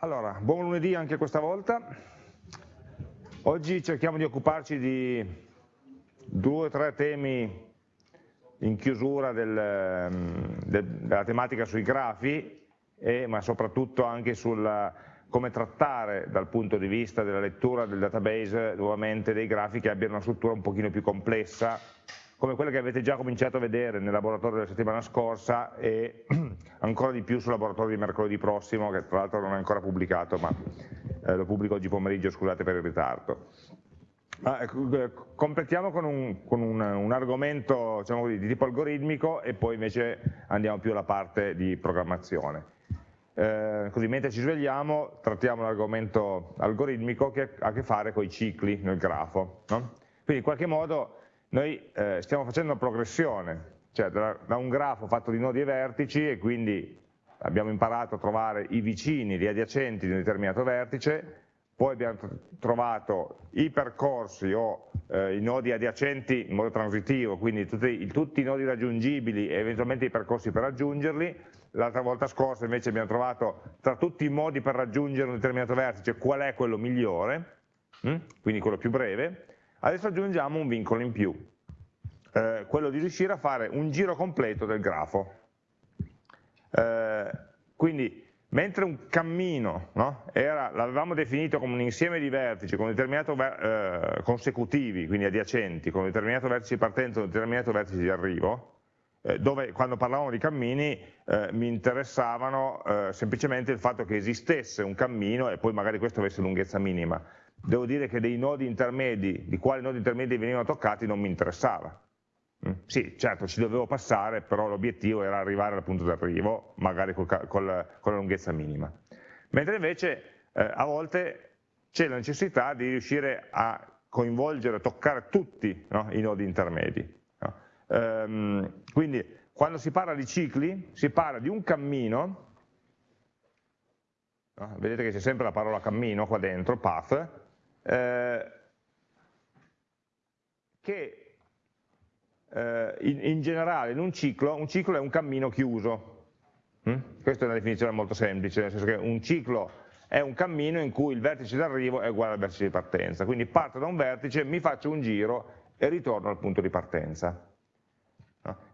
Allora, buon lunedì anche questa volta. Oggi cerchiamo di occuparci di due o tre temi in chiusura del, ehm, del, della tematica sui grafi, e, ma soprattutto anche sul come trattare dal punto di vista della lettura del database nuovamente dei grafi che abbiano una struttura un pochino più complessa come quella che avete già cominciato a vedere nel laboratorio della settimana scorsa e ancora di più sul laboratorio di mercoledì prossimo, che tra l'altro non è ancora pubblicato, ma eh, lo pubblico oggi pomeriggio, scusate per il ritardo. Ah, completiamo con un, con un, un argomento diciamo così, di tipo algoritmico e poi invece andiamo più alla parte di programmazione. Eh, così mentre ci svegliamo trattiamo l'argomento algoritmico che ha a che fare con i cicli nel grafo. No? Quindi in qualche modo noi eh, stiamo facendo una progressione, cioè da, da, un grafo fatto di nodi e vertici e quindi abbiamo imparato a trovare i vicini, gli adiacenti di un determinato vertice, poi abbiamo trovato i percorsi o eh, i nodi adiacenti in modo transitivo, quindi tutti, tutti, i nodi raggiungibili e eventualmente i percorsi per raggiungerli, l'altra volta scorsa invece abbiamo trovato tra tutti i modi per raggiungere un determinato vertice qual è quello migliore, hm? quindi quello più breve, Adesso aggiungiamo un vincolo in più, eh, quello di riuscire a fare un giro completo del grafo. Eh, quindi mentre un cammino no, l'avevamo definito come un insieme di vertici con eh, consecutivi, quindi adiacenti, con un determinato vertice di partenza e un determinato vertice di arrivo, eh, dove quando parlavamo di cammini eh, mi interessavano eh, semplicemente il fatto che esistesse un cammino e poi magari questo avesse lunghezza minima devo dire che dei nodi intermedi, di quali nodi intermedi venivano toccati non mi interessava. Mm? Sì, certo, ci dovevo passare, però l'obiettivo era arrivare al punto d'arrivo, magari col, col, con la lunghezza minima. Mentre invece eh, a volte c'è la necessità di riuscire a coinvolgere, toccare tutti no, i nodi intermedi. No? Ehm, quindi quando si parla di cicli, si parla di un cammino, no? vedete che c'è sempre la parola cammino qua dentro, path, eh, che eh, in, in, generale in un ciclo, un ciclo è un cammino chiuso. Mm? Questa è una definizione molto semplice, nel senso che un ciclo è un cammino in cui il vertice d'arrivo è uguale al vertice di partenza, quindi parto da un vertice, mi faccio un giro e ritorno al punto di partenza.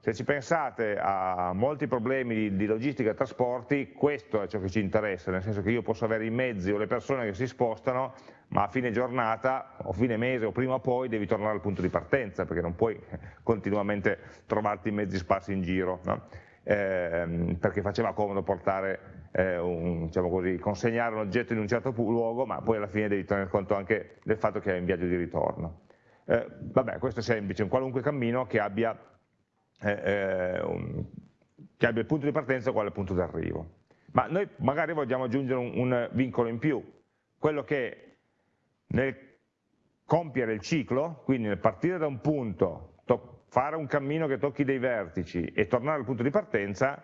Se ci pensate a molti problemi di, di, logistica e trasporti, questo è ciò che ci interessa, nel senso che io posso avere i mezzi o le persone che si spostano, ma a fine giornata o fine mese o prima o poi devi tornare al punto di partenza, perché non puoi continuamente trovarti i mezzi sparsi in giro, no? eh, perché faceva comodo portare, eh, un, diciamo così, consegnare un oggetto in un certo luogo, ma poi alla fine devi tenere conto anche del fatto che è in viaggio di ritorno. Eh, vabbè, questo è semplice, un qualunque cammino che abbia eh, eh, un, che abbia il punto di partenza uguale al punto d'arrivo. Ma noi magari vogliamo aggiungere un, un, vincolo in più, quello che nel compiere il ciclo, quindi nel partire da un punto, fare un cammino che tocchi dei vertici e tornare al punto di partenza,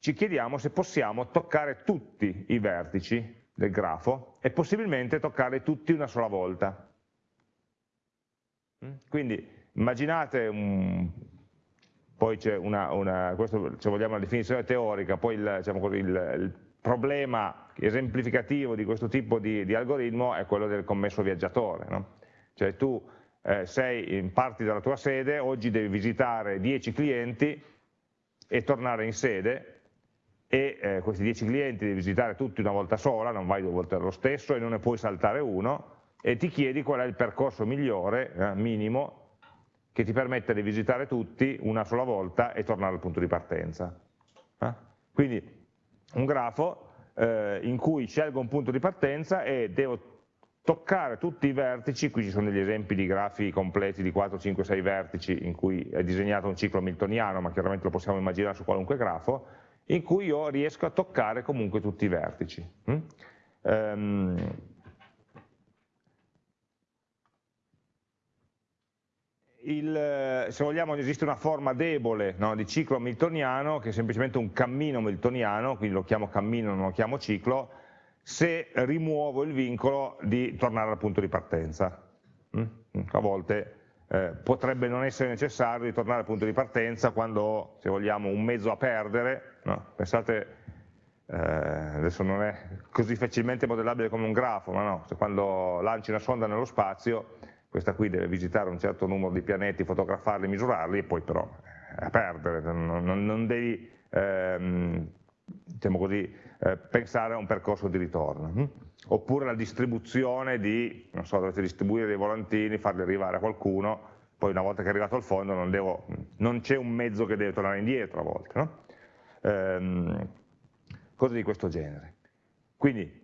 ci chiediamo se possiamo toccare tutti i vertici del grafo e possibilmente toccare tutti una sola volta. Quindi immaginate un, poi c'è una, una, questo se vogliamo una definizione teorica, poi il, diciamo così, il, il problema esemplificativo di questo tipo di, di, algoritmo è quello del commesso viaggiatore, no? cioè tu eh, sei, parti dalla tua sede, oggi devi visitare 10 clienti e tornare in sede e eh, questi 10 clienti devi visitare tutti una volta sola, non vai due volte lo stesso e non ne puoi saltare uno e ti chiedi qual è il percorso migliore, eh, minimo, che ti permette di visitare tutti una sola volta e tornare al punto di partenza. Eh? Quindi un grafo eh, in cui scelgo un punto di partenza e devo toccare tutti i vertici, qui ci sono degli esempi di grafi completi di 4, 5, 6 vertici in cui è disegnato un ciclo miltoniano, ma chiaramente lo possiamo immaginare su qualunque grafo, in cui io riesco a toccare comunque tutti i vertici. Mm? Il, se vogliamo esiste una forma debole no, di ciclo hamiltoniano che è semplicemente un cammino hamiltoniano, quindi lo chiamo cammino, non lo chiamo ciclo, se rimuovo il vincolo di tornare al punto di partenza. Mm? A volte eh, potrebbe non essere necessario ritornare al punto di partenza quando ho, se vogliamo, un mezzo a perdere, no? pensate eh, adesso non è così facilmente modellabile come un grafo, ma no, quando lanci una sonda nello spazio, questa qui deve visitare un certo numero di pianeti, fotografarli, misurarli, e poi però è a perdere, non, non, non devi ehm, diciamo così, eh, pensare a un percorso di ritorno. Hm? Oppure la distribuzione di, non so, dovete distribuire dei volantini, farli arrivare a qualcuno, poi una volta che è arrivato al fondo non, non c'è un mezzo che deve tornare indietro a volte. No? Ehm, cose di questo genere. Quindi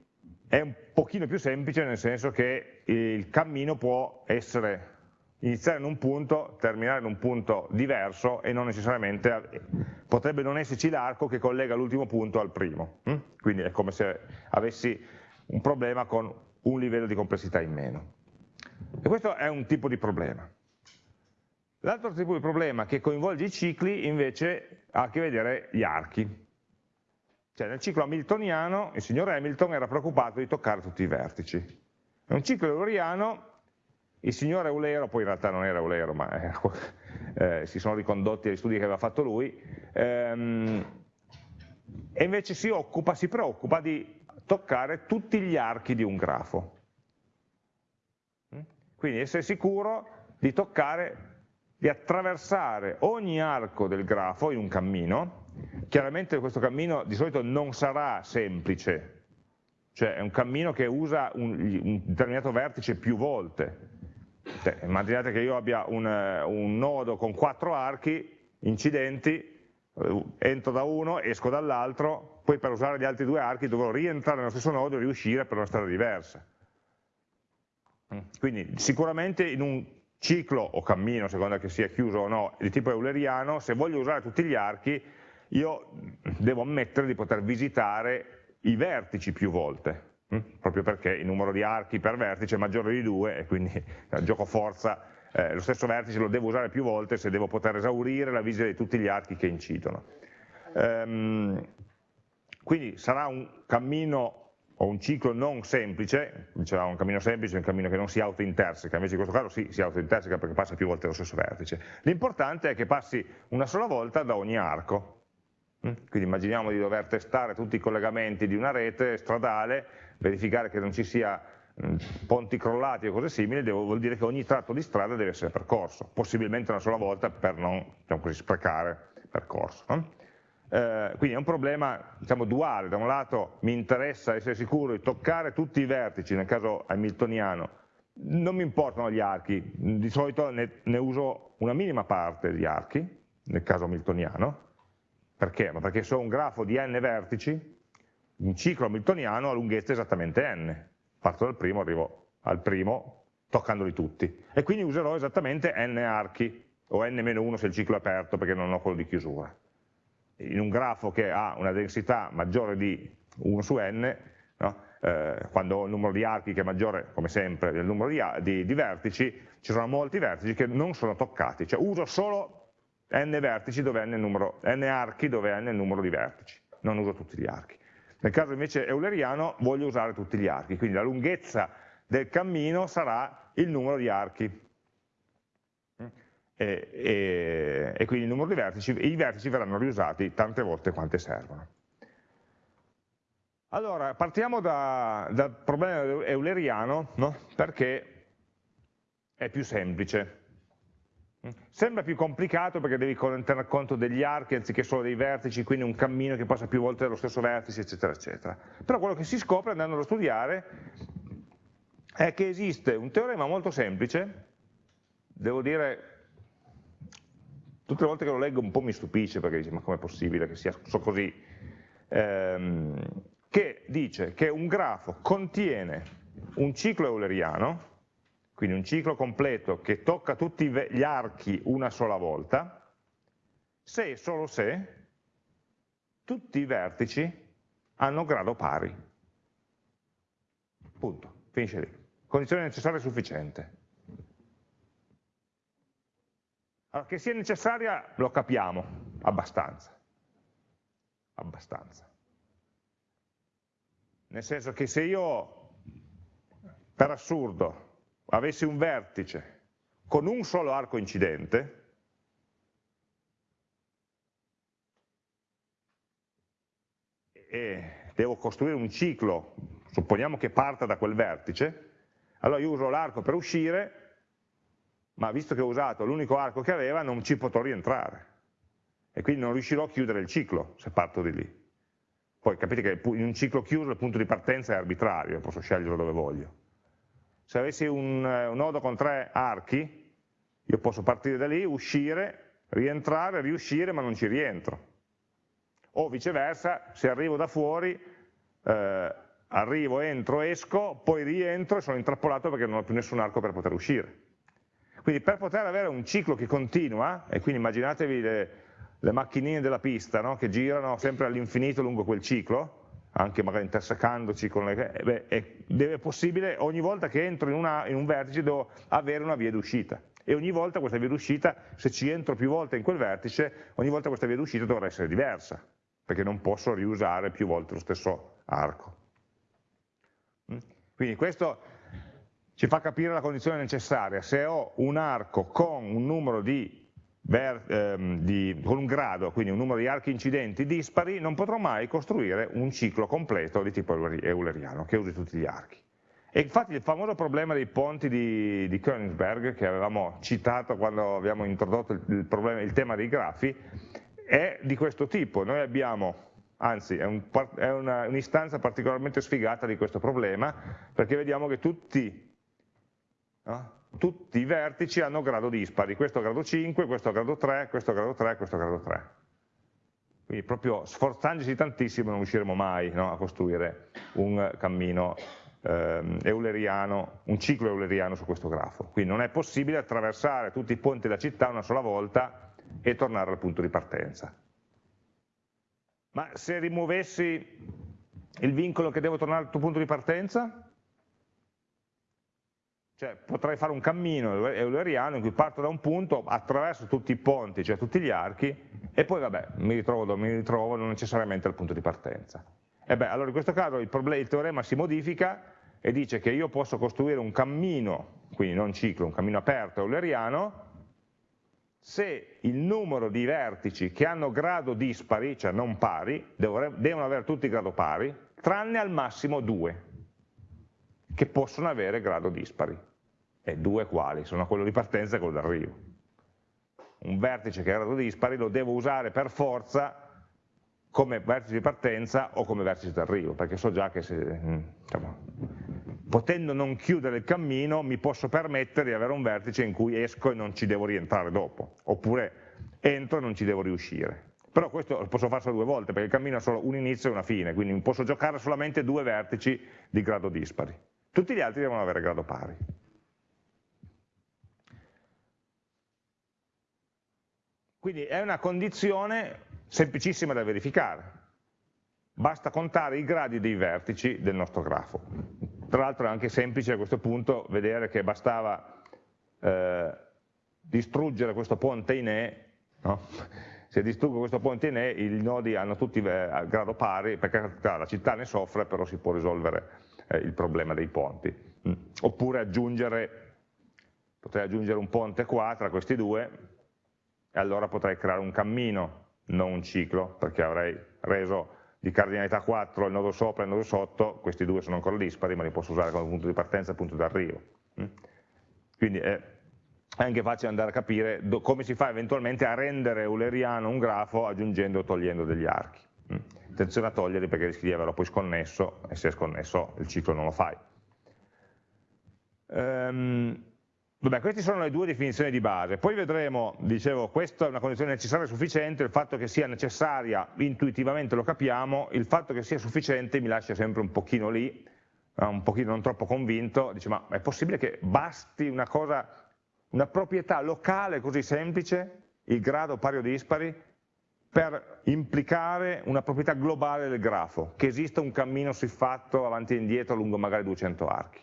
è un pochino più semplice nel senso che il cammino può essere iniziare in un punto, terminare in un punto diverso e non necessariamente, potrebbe non esserci l'arco che collega l'ultimo punto al primo, hm? quindi è come se avessi un problema con un livello di complessità in meno. E questo è un tipo di problema. L'altro tipo di problema che coinvolge i cicli invece ha a che vedere gli archi. Cioè nel ciclo hamiltoniano il signor Hamilton era preoccupato di toccare tutti i vertici. Un ciclo euleriano il signor Eulero, poi in realtà non era Eulero, ma eh, eh, si sono ricondotti agli studi che aveva fatto lui, ehm, e invece si occupa, si preoccupa di toccare tutti gli archi di un grafo. Quindi essere sicuro di toccare, di attraversare ogni arco del grafo in un cammino, Chiaramente questo cammino di solito non sarà semplice, cioè è un cammino che usa un, un determinato vertice più volte. Cioè, immaginate che io abbia un, un, nodo con quattro archi incidenti, eh, entro da uno, esco dall'altro, poi per usare gli altri due archi dovrò rientrare nello stesso nodo e riuscire per una strada diversa. Quindi sicuramente in un ciclo o cammino, secondo che sia chiuso o no, di tipo euleriano, se voglio usare tutti gli archi, io devo ammettere di poter visitare i vertici più volte, hm? proprio perché il numero di archi per vertice è maggiore di due e quindi eh, gioco forza eh, lo stesso vertice lo devo usare più volte se devo poter esaurire la visita di tutti gli archi che incidono. Ehm, quindi sarà un cammino o un ciclo non semplice, dicevamo un cammino semplice è un cammino che non si auto-interseca, invece in questo caso sì, si auto-interseca perché passa più volte lo stesso vertice. L'importante è che passi una sola volta da ogni arco, Mm? Quindi immaginiamo di dover testare tutti i collegamenti di una rete stradale, verificare che non ci sia mm, ponti crollati o cose simili, devo, vuol dire che ogni tratto di strada deve essere percorso, possibilmente una sola volta per non diciamo così, sprecare percorso. No? Eh, quindi è un problema diciamo, duale, da un lato mi interessa essere sicuro di toccare tutti i vertici, nel caso hamiltoniano, non mi importano gli archi, di solito ne, ne uso una minima parte degli archi, nel caso hamiltoniano, perché? Ma perché ho un grafo di n vertici, un ciclo hamiltoniano ha lunghezza esattamente n. Parto dal primo, arrivo al primo, toccandoli tutti. E quindi userò esattamente n archi, o n-1 se il ciclo è aperto, perché non ho quello di chiusura. In un grafo che ha una densità maggiore di 1 su n, no? eh, quando ho il numero di archi che è maggiore, come sempre, del numero di, di, di vertici, ci sono molti vertici che non sono toccati, cioè uso solo n vertici dove n, numero, n archi dove n è il numero di vertici, non uso tutti gli archi. Nel caso invece euleriano voglio usare tutti gli archi, quindi la lunghezza del cammino sarà il numero di archi. E, e, e quindi il numero di vertici, i vertici verranno riusati tante volte quante servono. Allora, partiamo da, dal problema euleriano, no? perché è più semplice. Sembra più complicato perché devi tener conto degli archi anziché solo dei vertici, quindi un cammino che passa più volte dallo stesso vertice, eccetera, eccetera. Però quello che si scopre andando a studiare è che esiste un teorema molto semplice, devo dire, tutte le volte che lo leggo un po' mi stupisce perché dice ma com'è possibile che sia così, ehm, che dice che un grafo contiene un ciclo euleriano, quindi un ciclo completo che tocca tutti gli archi una sola volta, se e solo se tutti i vertici hanno grado pari. Punto, finisce lì. Condizione necessaria e sufficiente. Allora, che sia necessaria lo capiamo, abbastanza. Abbastanza. Nel senso che se io, per assurdo, avessi un vertice con un solo arco incidente, e devo costruire un ciclo, supponiamo che parta da quel vertice, allora io uso l'arco per uscire, ma visto che ho usato l'unico arco che aveva non ci potrò rientrare e quindi non riuscirò a chiudere il ciclo se parto di lì. Poi capite che in un ciclo chiuso il punto di partenza è arbitrario, posso scegliere dove voglio. Se avessi un, un nodo con tre archi, io posso partire da lì, uscire, rientrare, riuscire, ma non ci rientro. O viceversa, se arrivo da fuori, eh, arrivo, entro, esco, poi rientro e sono intrappolato perché non ho più nessun arco per poter uscire. Quindi per poter avere un ciclo che continua, e quindi immaginatevi le, le macchinine della pista no? che girano sempre all'infinito lungo quel ciclo, anche magari intersecandoci con le... Eh, beh, è, è, possibile, ogni volta che entro in, una, in un vertice devo avere una via d'uscita e ogni volta questa via d'uscita, se ci entro più volte in quel vertice, ogni volta questa via d'uscita dovrà essere diversa, perché non posso riusare più volte lo stesso arco. Mm? Quindi questo ci fa capire la condizione necessaria, se ho un arco con un numero di Ehm, di, con un grado, quindi un numero di archi incidenti dispari, non potrò mai costruire un ciclo completo di tipo euleriano, che usi tutti gli archi. E infatti il famoso problema dei ponti di, di Königsberg, che avevamo citato quando abbiamo introdotto il, il, problema, il tema dei grafi, è di questo tipo. Noi abbiamo, anzi è un'istanza un particolarmente sfigata di questo problema, perché vediamo che tutti, no? Tutti i vertici hanno grado dispari, questo grado 5, questo grado 3, questo grado 3, questo grado 3. Quindi proprio sforzandosi tantissimo non riusciremo mai no, a costruire un cammino ehm, euleriano, un ciclo euleriano su questo grafo. Quindi non è possibile attraversare tutti i ponti della città una sola volta e tornare al punto di partenza. Ma se rimuovessi il vincolo che devo tornare al tuo punto di partenza, cioè potrei fare un cammino euleriano in cui parto da un punto, attraverso tutti i ponti, cioè tutti gli archi, e poi vabbè, mi ritrovo dove mi ritrovo, non necessariamente al punto di partenza. E beh, allora in questo caso il, il teorema si modifica e dice che io posso costruire un cammino, quindi non ciclo, un cammino aperto euleriano, se il numero di vertici che hanno grado dispari, cioè non pari, devono avere tutti grado pari, tranne al massimo due che possono avere grado dispari. E due quali? Sono quello di partenza e quello d'arrivo. Un vertice che ha grado dispari lo devo usare per forza come vertice di partenza o come vertice d'arrivo, perché so già che se, diciamo, potendo non chiudere il cammino mi posso permettere di avere un vertice in cui esco e non ci devo rientrare dopo, oppure entro e non ci devo riuscire. Però questo lo posso fare solo due volte, perché il cammino ha solo un inizio e una fine, quindi posso giocare solamente due vertici di grado dispari. Tutti gli altri devono avere grado pari. Quindi è una condizione semplicissima da verificare. Basta contare i gradi dei vertici del nostro grafo. Tra l'altro è anche semplice a questo punto vedere che bastava eh, distruggere questo ponte in E, no? se distruggo questo ponte in E i nodi hanno tutti eh, grado pari, perché la città ne soffre, però si può risolvere eh, il problema dei ponti. Mm. Oppure aggiungere, potrei aggiungere un ponte qua tra questi due e allora potrei creare un cammino, non un ciclo, perché avrei reso di cardinalità 4 il nodo sopra e il nodo sotto, questi due sono ancora dispari, ma li posso usare come punto di partenza e punto d'arrivo. Mm. Quindi è anche facile andare a capire come si fa eventualmente a rendere euleriano un grafo aggiungendo o togliendo degli archi. Mm. Attenzione a toglierli perché rischi di averlo poi sconnesso e se è sconnesso il ciclo non lo fai. Um, vabbè, queste sono le due definizioni di base, poi vedremo, dicevo, questa è una condizione necessaria e sufficiente, il fatto che sia necessaria intuitivamente lo capiamo, il fatto che sia sufficiente mi lascia sempre un pochino lì, un pochino non troppo convinto, dice ma è possibile che basti una cosa, una proprietà locale così semplice, il grado pari o dispari, per implicare una proprietà globale del grafo, che esista un cammino siffatto avanti e indietro lungo magari 200 archi.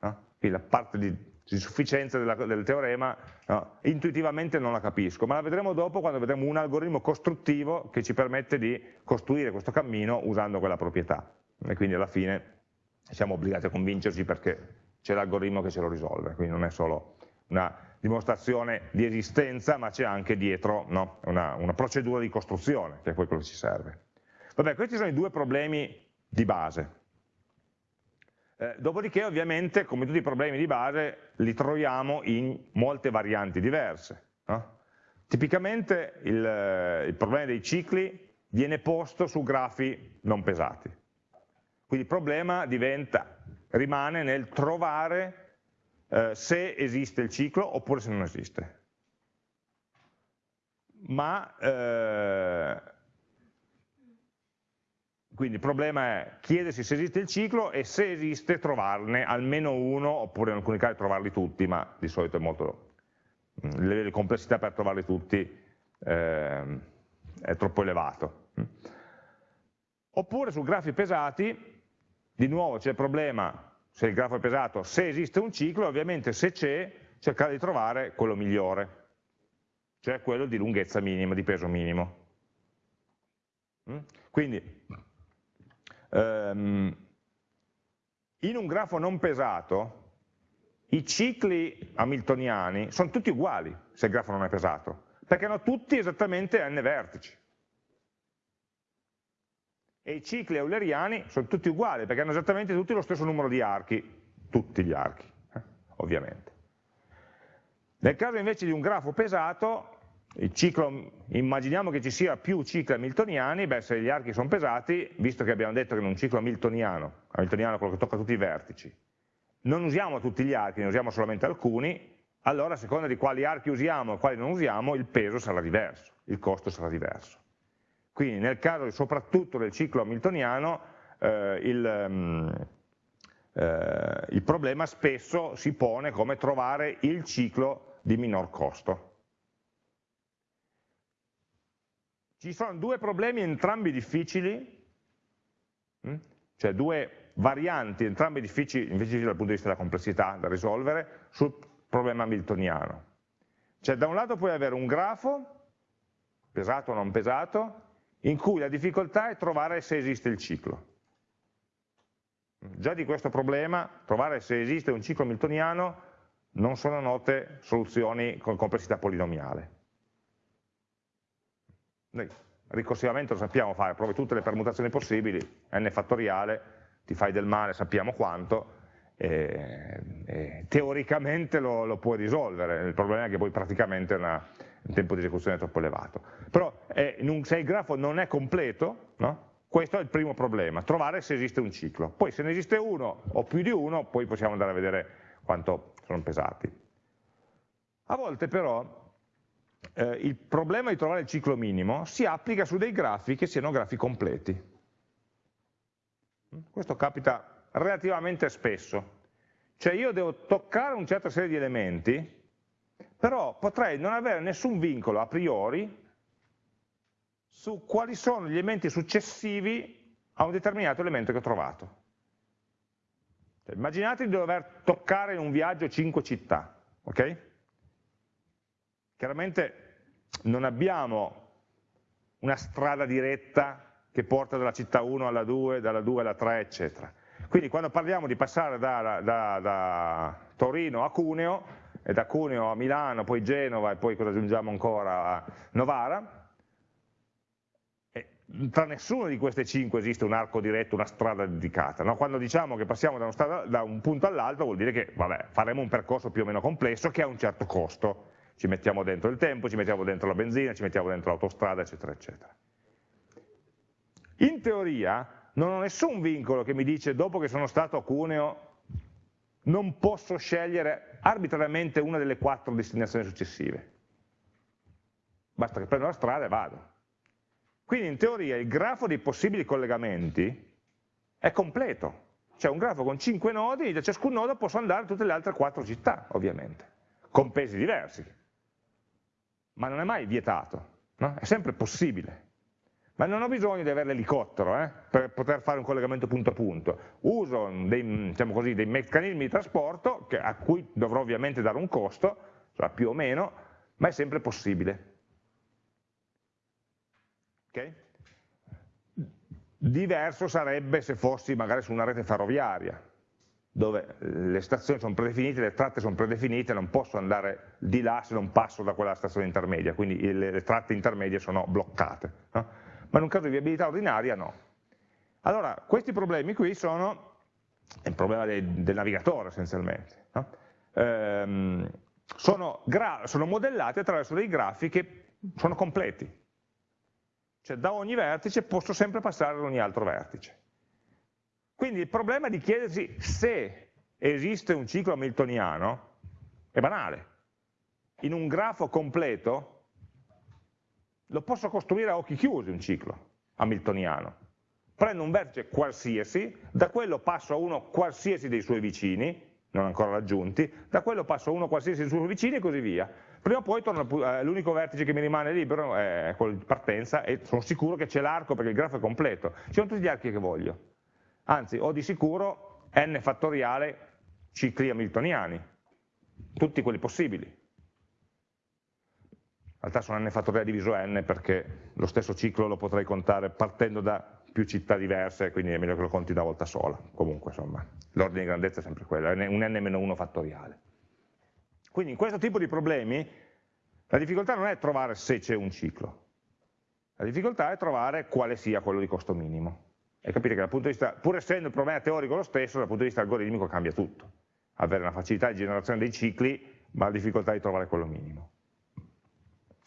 No? Quindi la parte di, di sufficienza della, del teorema no? intuitivamente non la capisco, ma la vedremo dopo quando vedremo un algoritmo costruttivo che ci permette di costruire questo cammino usando quella proprietà. E quindi alla fine siamo obbligati a convincerci perché c'è l'algoritmo che ce lo risolve, quindi non è solo una dimostrazione di esistenza, ma c'è anche dietro no? una, una, procedura di costruzione, che è poi quello che ci serve. Vabbè, questi sono i due problemi di base. Eh, dopodiché ovviamente, come tutti i problemi di base, li troviamo in molte varianti diverse. No? Tipicamente il, il problema dei cicli viene posto su grafi non pesati. Quindi il problema diventa, rimane nel trovare eh, se esiste il ciclo oppure se non esiste. Ma eh, quindi il problema è chiedersi se esiste il ciclo e se esiste trovarne almeno uno, oppure in alcuni casi trovarli tutti, ma di solito è molto, il livello di complessità per trovarli tutti eh, è troppo elevato. Oppure su grafi pesati, di nuovo c'è il problema, se il grafo è pesato, se esiste un ciclo, ovviamente se c'è, cercare di trovare quello migliore, cioè quello di lunghezza minima, di peso minimo. Quindi Um, in un grafo non pesato, i cicli hamiltoniani sono tutti uguali se il grafo non è pesato, perché hanno tutti esattamente n vertici. E i cicli euleriani sono tutti uguali, perché hanno esattamente tutti lo stesso numero di archi, tutti gli archi, eh, ovviamente. Nel caso invece di un grafo pesato, Ciclo, immaginiamo che ci sia più cicli hamiltoniani, beh, se gli archi sono pesati, visto che abbiamo detto che in un ciclo hamiltoniano, hamiltoniano è quello che tocca tutti i vertici, non usiamo tutti gli archi, ne usiamo solamente alcuni, allora a seconda di quali archi usiamo e quali non usiamo, il peso sarà diverso, il costo sarà diverso. Quindi nel caso soprattutto del ciclo hamiltoniano, eh, il, um, eh, il problema spesso si pone come trovare il ciclo di minor costo. Ci sono due problemi entrambi difficili, mm? cioè due varianti entrambi difficili, difficili dal punto di vista della complessità da risolvere, sul problema hamiltoniano. Cioè da un lato puoi avere un grafo, pesato o non pesato, in cui la difficoltà è trovare se esiste il ciclo. Già di questo problema, trovare se esiste un ciclo hamiltoniano, non sono note soluzioni con complessità polinomiale. Noi ricorsivamente lo sappiamo fare, provi tutte le permutazioni possibili, n fattoriale, ti fai del male, sappiamo quanto, e, e teoricamente lo, lo, puoi risolvere, il problema è che poi praticamente una, un tempo di esecuzione è troppo elevato. Però è, un, se il grafo non è completo, no? questo è il primo problema, trovare se esiste un ciclo. Poi se ne esiste uno o più di uno, poi possiamo andare a vedere quanto sono pesati. A volte però eh, il problema di trovare il ciclo minimo si applica su dei grafi che siano grafi completi. Questo capita relativamente spesso. Cioè io devo toccare una certa serie di elementi, però potrei non avere nessun vincolo a priori su quali sono gli elementi successivi a un determinato elemento che ho trovato. Cioè, immaginate di dover toccare in un viaggio 5 città, ok? Chiaramente non abbiamo una strada diretta che porta dalla città 1 alla 2, dalla 2 alla 3, eccetera. Quindi quando parliamo di passare da, da, da Torino a Cuneo, e da Cuneo a Milano, poi Genova e poi cosa aggiungiamo ancora a Novara, tra nessuno di queste cinque esiste un arco diretto, una strada dedicata. No? Quando diciamo che passiamo da, strada, da un punto all'altro vuol dire che vabbè, faremo un percorso più o meno complesso che ha un certo costo ci mettiamo dentro il tempo, ci mettiamo dentro la benzina, ci mettiamo dentro l'autostrada, eccetera, eccetera. In teoria non ho nessun vincolo che mi dice dopo che sono stato a Cuneo non posso scegliere arbitrariamente una delle quattro destinazioni successive. Basta che prendo la strada e vado. Quindi in teoria il grafo dei possibili collegamenti è completo. C'è un grafo con 5 nodi e da ciascun nodo posso andare a tutte le altre quattro città, ovviamente, con pesi diversi ma non è mai vietato, no? è sempre possibile. Ma non ho bisogno di avere l'elicottero eh, per poter fare un collegamento punto a punto. Uso dei, diciamo così, dei meccanismi di trasporto che, a cui dovrò ovviamente dare un costo, sarà più o meno, ma è sempre possibile. Okay? Diverso sarebbe se fossi magari su una rete ferroviaria, dove le stazioni sono predefinite, le tratte sono predefinite, non posso andare di là se non passo da quella stazione intermedia, quindi le, le tratte intermedie sono bloccate. No? Ma in un caso di viabilità ordinaria no. Allora, questi problemi qui sono il problema del, del navigatore essenzialmente. No? Ehm, sono, sono modellati attraverso dei grafi che sono completi. Cioè da ogni vertice posso sempre passare ad ogni altro vertice. Quindi il problema di chiedersi se esiste un ciclo hamiltoniano è banale. In un grafo completo lo posso costruire a occhi chiusi un ciclo hamiltoniano. Prendo un vertice qualsiasi, da quello passo a uno qualsiasi dei suoi vicini, non ancora raggiunti, da quello passo a uno qualsiasi dei suoi vicini e così via. Prima o poi eh, l'unico vertice che mi rimane libero è quello di partenza e sono sicuro che c'è l'arco perché il grafo è completo. Ci sono tutti gli archi che voglio. Anzi, ho di sicuro n fattoriale cicli hamiltoniani, tutti quelli possibili. In realtà sono n fattoriale diviso n perché lo stesso ciclo lo potrei contare partendo da più città diverse, quindi è meglio che lo conti una volta sola. Comunque, insomma, l'ordine di grandezza è sempre quello, è un n-1 fattoriale. Quindi in questo tipo di problemi la difficoltà non è trovare se c'è un ciclo, la difficoltà è trovare quale sia quello di costo minimo. E capire che dal punto di vista, pur essendo il problema teorico lo stesso, dal punto di vista algoritmico cambia tutto. Avere una facilità di generazione dei cicli, ma la difficoltà di trovare quello minimo.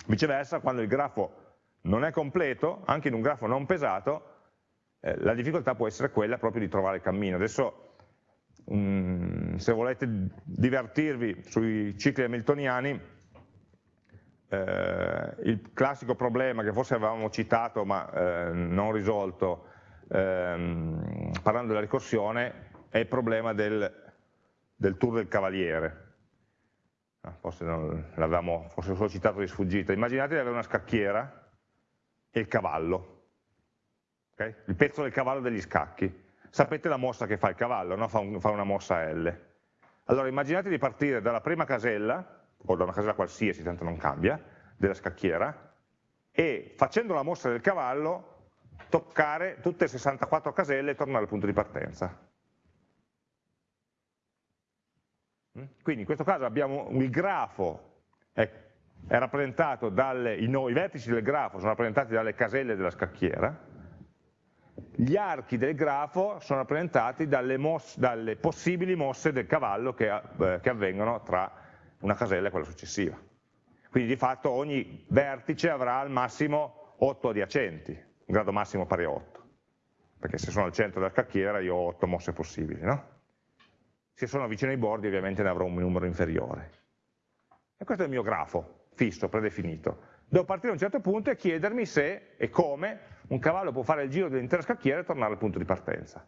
Viceversa, quando il grafo non è completo, anche in un grafo non pesato, eh, la difficoltà può essere quella proprio di trovare il cammino. Adesso, um, se volete divertirvi sui cicli hamiltoniani, eh, il classico problema che forse avevamo citato ma eh, non risolto ehm, parlando della ricorsione è il problema del, del tour del cavaliere. Ah, forse l'avevamo forse solo citato di sfuggita. Immaginate di avere una scacchiera e il cavallo okay? il pezzo del cavallo degli scacchi. Sapete la mossa che fa il cavallo, no? fa, un, fa una mossa L. Allora immaginate di partire dalla prima casella, o da una casella qualsiasi, tanto non cambia, della scacchiera, e facendo la mossa del cavallo toccare tutte le 64 caselle e tornare al punto di partenza. Mm? Quindi in questo caso abbiamo il grafo, è, è rappresentato dalle, i, no, i vertici del grafo sono rappresentati dalle caselle della scacchiera, gli archi del grafo sono rappresentati dalle, mosse, dalle possibili mosse del cavallo che, eh, che, avvengono tra una casella e quella successiva. Quindi di fatto ogni vertice avrà al massimo 8 adiacenti, un grado massimo pari a 8, perché se sono al centro della scacchiera io ho 8 mosse possibili. No? Se sono vicino ai bordi ovviamente ne avrò un numero inferiore. E questo è il mio grafo, fisso, predefinito. Devo partire da un certo punto e chiedermi se e come un cavallo può fare il giro dell'intera scacchiera e tornare al punto di partenza.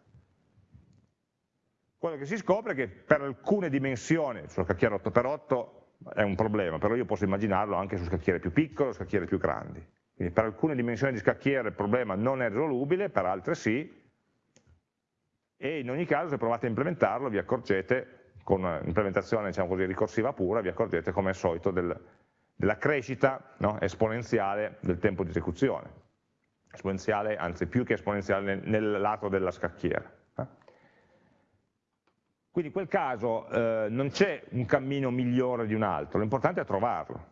Quello che si scopre è che per alcune dimensioni, sulla scacchiera 8x8 è un problema, però io posso immaginarlo anche su scacchiere più piccole o scacchiere più grandi. Quindi per alcune dimensioni di scacchiere il problema non è risolubile, per altre sì, e in ogni caso se provate a implementarlo vi accorgete, con un'implementazione diciamo così, ricorsiva pura, vi accorgete come al solito del, della crescita no, esponenziale del tempo di esecuzione esponenziale, anzi più che esponenziale nel, nel lato della scacchiera. Eh. Quindi in quel caso eh, non c'è un cammino migliore di un altro, l'importante è trovarlo.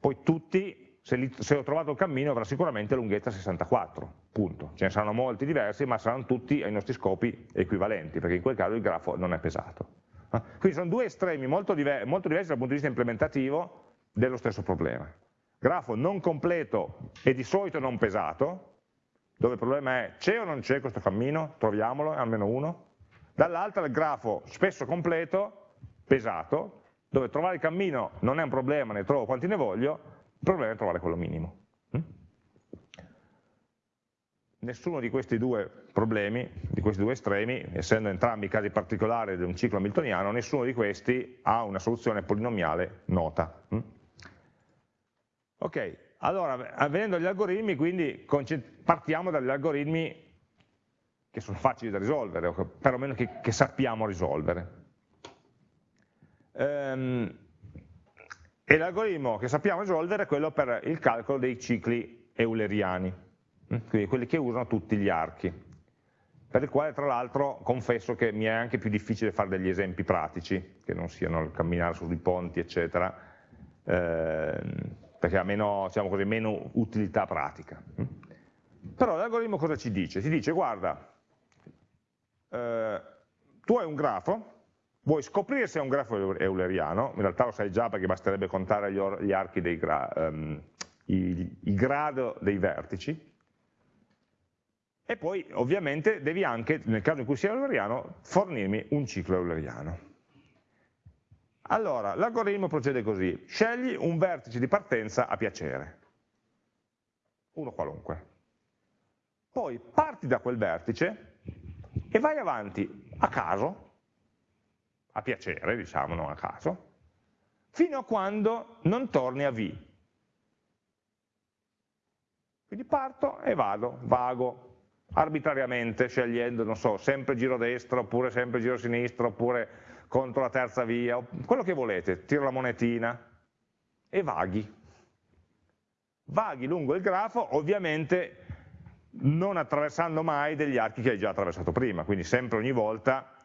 Poi tutti, se, li, se ho trovato il cammino, avrà sicuramente lunghezza 64, punto. Ce ne saranno molti diversi, ma saranno tutti ai nostri scopi equivalenti, perché in quel caso il grafo non è pesato. Eh. Quindi sono due estremi molto, diver molto diversi dal punto di vista implementativo dello stesso problema. Grafo non completo e di solito non pesato, dove il problema è c'è o non c'è questo cammino, troviamolo, almeno uno, dall'altra il grafo spesso completo, pesato, dove trovare il cammino non è un problema, ne trovo quanti ne voglio, il problema è trovare quello minimo. Mm? Nessuno di questi due problemi, di questi due estremi, essendo entrambi casi particolari di un ciclo hamiltoniano, nessuno di questi ha una soluzione polinomiale nota. Mm? Ok, allora, venendo agli algoritmi, quindi partiamo dagli algoritmi che sono facili da risolvere, o perlomeno che, che sappiamo risolvere. Ehm, e l'algoritmo che sappiamo risolvere è quello per il calcolo dei cicli euleriani, mm? quindi quelli che usano tutti gli archi, per il quale tra l'altro confesso che mi è anche più difficile fare degli esempi pratici, che non siano il camminare sui ponti, eccetera, ehm, perché ha meno, diciamo così, meno utilità pratica. Però l'algoritmo cosa ci dice? Ci dice, guarda, eh, tu hai un grafo, vuoi scoprire se è un grafo euleriano, in realtà lo sai già perché basterebbe contare gli, gli archi dei gra um, i, i grado dei vertici, e poi ovviamente devi anche, nel caso in cui sia euleriano, fornirmi un ciclo euleriano. Allora, l'algoritmo procede così, scegli un vertice di partenza a piacere, uno qualunque. Poi parti da quel vertice e vai avanti a caso, a piacere, diciamo, non a caso, fino a quando non torni a V. Quindi parto e vado, vago, arbitrariamente scegliendo, non so, sempre giro destro, oppure sempre giro sinistro, oppure contro la terza via, quello che volete, tiro la monetina e vaghi. Vaghi lungo il grafo, ovviamente non attraversando mai degli archi che hai già attraversato prima, quindi sempre ogni volta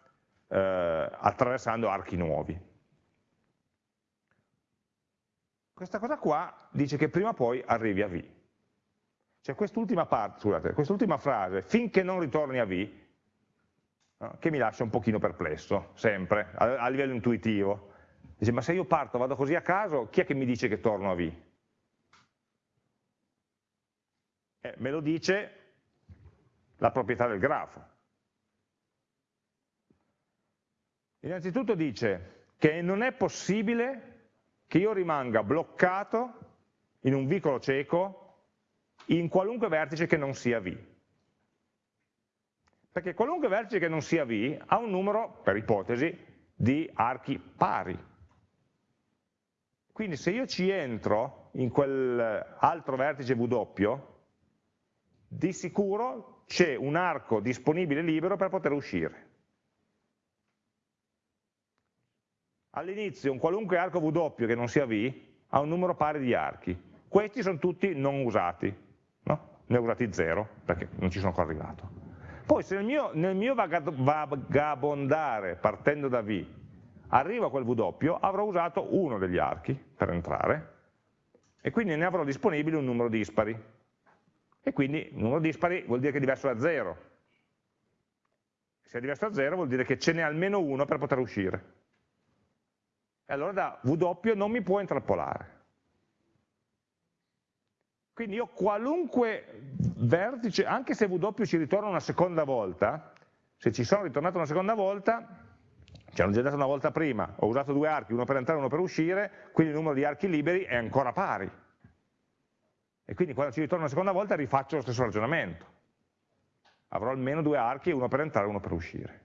eh, attraversando archi nuovi. Questa cosa qua dice che prima o poi arrivi a V. C'è quest'ultima parte, scusate, quest'ultima frase, finché non ritorni a V, che mi lascia un pochino perplesso, sempre, a, a, livello intuitivo. Dice, ma se io parto, vado così a caso, chi è che mi dice che torno a V? Eh, me lo dice la proprietà del grafo. Innanzitutto dice che non è possibile che io rimanga bloccato in un vicolo cieco in qualunque vertice che non sia V. Perché qualunque vertice che non sia V ha un numero, per ipotesi, di archi pari. Quindi se io ci entro in quell'altro vertice W, di sicuro c'è un arco disponibile libero per poter uscire. All'inizio un qualunque arco W che non sia V ha un numero pari di archi. Questi sono tutti non usati, ne ho usati 0 perché non ci sono ancora arrivato. Poi se nel mio, nel mio vagabondare partendo da V arrivo a quel W, avrò usato uno degli archi per entrare e quindi ne avrò disponibile un numero dispari. E quindi un numero dispari vuol dire che è diverso da 0. Se è diverso da 0 vuol dire che ce n'è almeno uno per poter uscire. E allora da W non mi può intrappolare. Quindi io qualunque vertice, anche se W ci ritorna una seconda volta, se ci sono ritornato una seconda volta, ci hanno già dato una volta prima, ho usato due archi, uno per entrare e uno per uscire, quindi il numero di archi liberi è ancora pari. E quindi quando ci ritorna una seconda volta rifaccio lo stesso ragionamento. Avrò almeno due archi, uno per entrare e uno per uscire.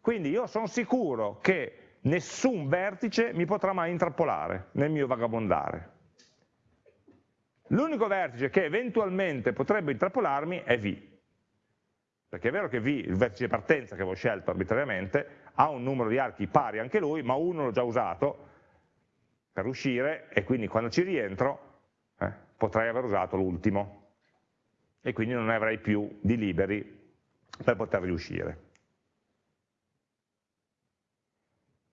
Quindi io sono sicuro che nessun vertice mi potrà mai intrappolare nel mio vagabondare. L'unico vertice che eventualmente potrebbe intrappolarmi è V, perché è vero che V, il vertice di partenza che avevo scelto arbitrariamente, ha un numero di archi pari anche lui, ma uno l'ho già usato per uscire e quindi quando ci rientro eh, potrei aver usato l'ultimo e quindi non ne avrei più di liberi per poter riuscire.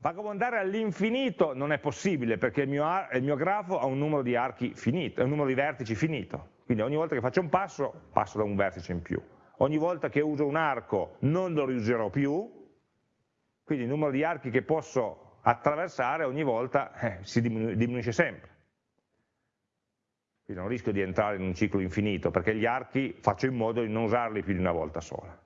Vagabondare all'infinito non è possibile perché il mio, il mio, grafo ha un numero di archi finito, un numero di vertici finito. Quindi ogni volta che faccio un passo, passo da un vertice in più. Ogni volta che uso un arco non lo riuserò più, quindi il numero di archi che posso attraversare ogni volta eh, si diminuisce sempre. Quindi non rischio di entrare in un ciclo infinito perché gli archi faccio in modo di non usarli più di una volta sola.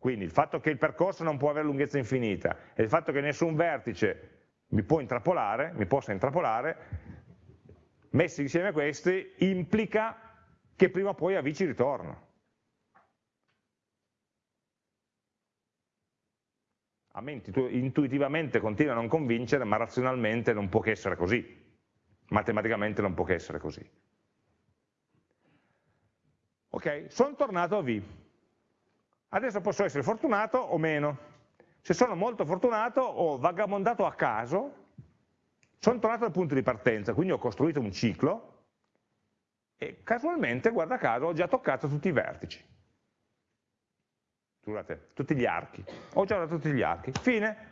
Quindi il fatto che il percorso non può avere lunghezza infinita e il fatto che nessun vertice mi può intrappolare, mi possa intrappolare, messi insieme questi, implica che prima o poi a V ci ritorno. A me intuitivamente continua a non convincere, ma razionalmente non può che essere così. Matematicamente non può che essere così. Ok, sono tornato a V. Adesso posso essere fortunato o meno. Se sono molto fortunato ho vagabondato a caso, sono tornato al punto di partenza, quindi ho costruito un ciclo e casualmente, guarda caso, ho già toccato tutti i vertici. Scusate, tutti gli archi. Ho già dato tutti gli archi. Fine.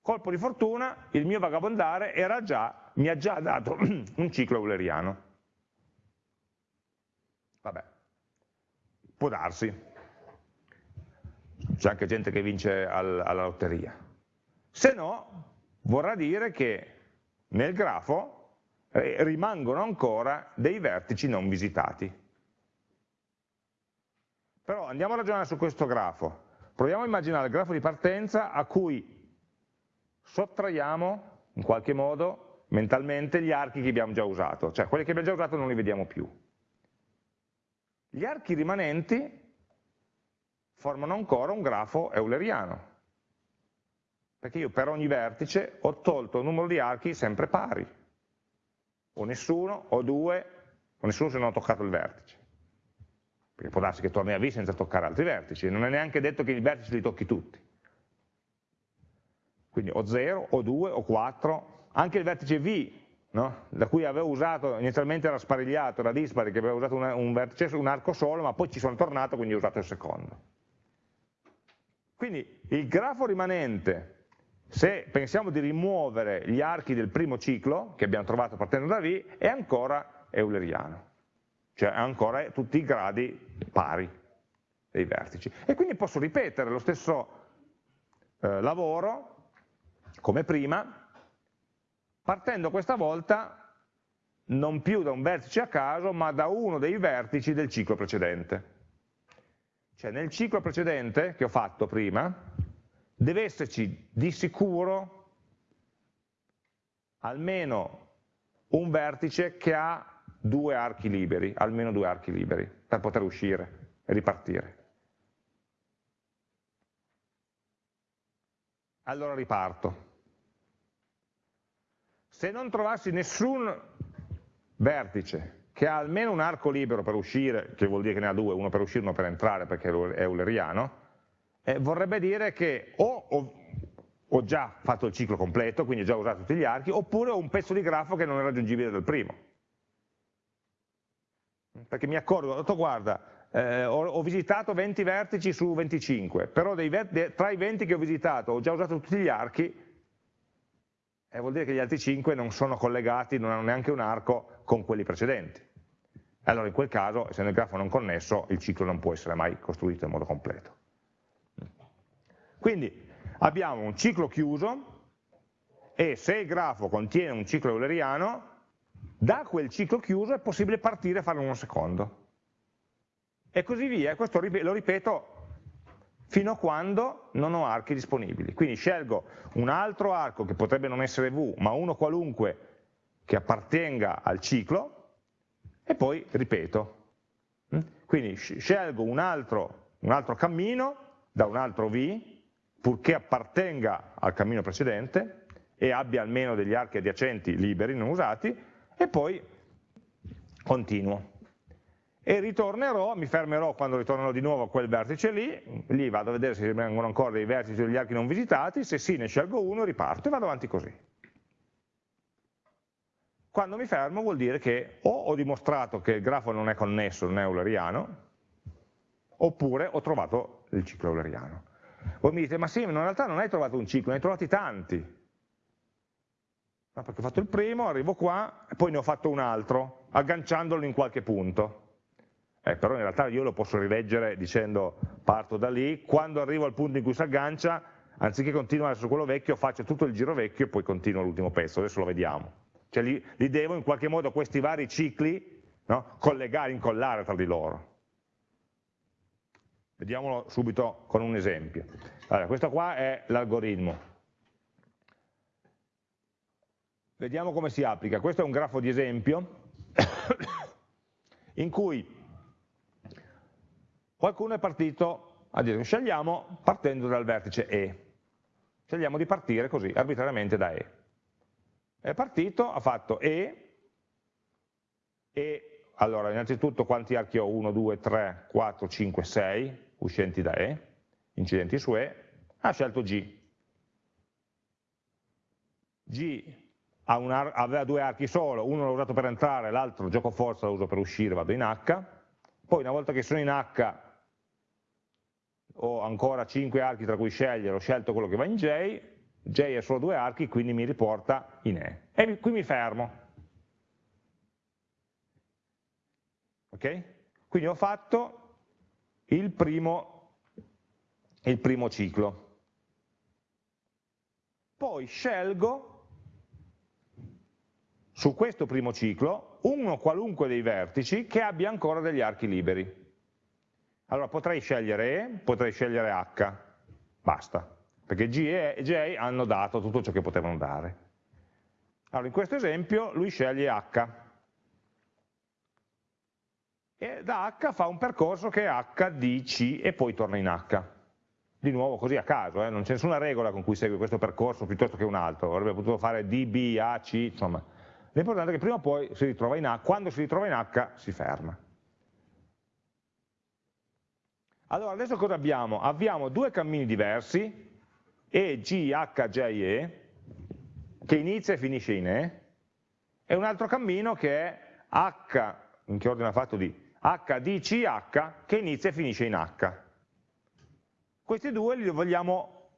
Colpo di fortuna, il mio vagabondare già mi ha già dato un ciclo euleriano. Vabbè, può darsi. C'è anche gente che vince al, alla lotteria. Se no, vorrà dire che nel grafo eh, rimangono ancora dei vertici non visitati. Però andiamo a ragionare su questo grafo. Proviamo a immaginare il grafo di partenza a cui sottraiamo in qualche modo mentalmente gli archi che abbiamo già usato, cioè quelli che abbiamo già usato non li vediamo più. Gli archi rimanenti formano ancora un grafo euleriano, perché io per ogni vertice ho tolto un numero di archi sempre pari, o nessuno, o due, o nessuno se non ho toccato il vertice. Perché può darsi che torni a V senza toccare altri vertici, non è neanche detto che i vertici li tocchi tutti. Quindi o 0, o 2, o 4, anche il vertice V, no? da cui avevo usato, inizialmente era sparigliato, era dispari, che avevo usato un vertice, un arco solo, ma poi ci sono tornato, quindi ho usato il secondo. Quindi il grafo rimanente, se pensiamo di rimuovere gli archi del primo ciclo, che abbiamo trovato partendo da V, è ancora euleriano, cioè ha ancora tutti i gradi pari dei vertici. E quindi posso ripetere lo stesso eh, lavoro, come prima, partendo questa volta non più da un vertice a caso, ma da uno dei vertici del ciclo precedente. Cioè nel ciclo precedente che ho fatto prima, deve esserci di sicuro almeno un vertice che ha due archi liberi, almeno due archi liberi, per poter uscire e ripartire. Allora riparto. Se non trovassi nessun vertice che ha almeno un arco libero per uscire, che vuol dire che ne ha due, uno per uscire e uno per entrare perché è euleriano, eh, vorrebbe dire che o ho, ho, già fatto il ciclo completo, quindi ho già usato tutti gli archi, oppure ho un pezzo di grafo che non è raggiungibile dal primo. Perché mi accorgo, ho detto guarda, eh, ho, ho, visitato 20 vertici su 25, però tra i 20 che ho visitato ho già usato tutti gli archi, e vuol dire che gli altri 5 non sono collegati, non hanno neanche un arco con quelli precedenti allora in quel caso, essendo il grafo non connesso, il ciclo non può essere mai costruito in modo completo. Quindi abbiamo un ciclo chiuso e se il grafo contiene un ciclo euleriano, da quel ciclo chiuso è possibile partire e farne uno secondo. E così via, questo lo ripeto fino a quando non ho archi disponibili. Quindi scelgo un altro arco che potrebbe non essere V, ma uno qualunque che appartenga al ciclo, e poi ripeto. Mm? Quindi scelgo un altro, un altro cammino da un altro V, purché appartenga al cammino precedente e abbia almeno degli archi adiacenti liberi, non usati, e poi continuo. E ritornerò, mi fermerò quando ritornerò di nuovo a quel vertice lì, lì vado a vedere se rimangono ancora dei vertici degli archi non visitati, se sì ne scelgo uno, riparto e vado avanti così. Quando mi fermo vuol dire che o ho dimostrato che il grafo non è connesso, non è euleriano, oppure ho trovato il ciclo euleriano. Voi mi dite, ma sì, ma in realtà non hai trovato un ciclo, ne hai trovati tanti. No, perché ho fatto il primo, arrivo qua, e poi ne ho fatto un altro, agganciandolo in qualche punto. Eh, però in realtà io lo posso rileggere dicendo parto da lì, quando arrivo al punto in cui si aggancia, anziché continuare su quello vecchio, faccio tutto il giro vecchio e poi continuo l'ultimo pezzo, adesso lo vediamo cioè li, li devo in qualche modo questi vari cicli no, collegare, incollare tra di loro. Vediamolo subito con un esempio. Allora, questo qua è l'algoritmo. Vediamo come si applica. Questo è un grafo di esempio in cui qualcuno è partito a dire scegliamo partendo dal vertice E. Scegliamo di partire così, arbitrariamente da E è partito, ha fatto E, e allora innanzitutto quanti archi ho? 1, 2, 3, 4, 5, 6 uscenti da E, incidenti su E, ha scelto G. G aveva due archi solo, uno l'ho usato per entrare, l'altro gioco forza lo uso per uscire, vado in H, poi una volta che sono in H ho ancora 5 archi tra cui scegliere, ho scelto quello che va in J, J è solo due archi, quindi mi riporta in E. E qui mi fermo. Ok? Quindi ho fatto il primo, il primo ciclo. Poi scelgo su questo primo ciclo uno qualunque dei vertici che abbia ancora degli archi liberi. Allora potrei scegliere E, potrei scegliere H, basta, perché G e J hanno dato tutto ciò che potevano dare. Allora in questo esempio lui sceglie H, e da H fa un percorso che è H, D, C e poi torna in H. Di nuovo così a caso, eh? non c'è nessuna regola con cui segue questo percorso piuttosto che un altro, avrebbe potuto fare D, B, A, C, insomma. L'importante è che prima o poi si ritrova in H, quando si ritrova in H si ferma. Allora adesso cosa abbiamo? Abbiamo due cammini diversi, E, G, H, J, E, che inizia e finisce in E, e un altro cammino che è H, in che ordine ha fatto D? H, D, C, H, che inizia e finisce in H. Questi due li vogliamo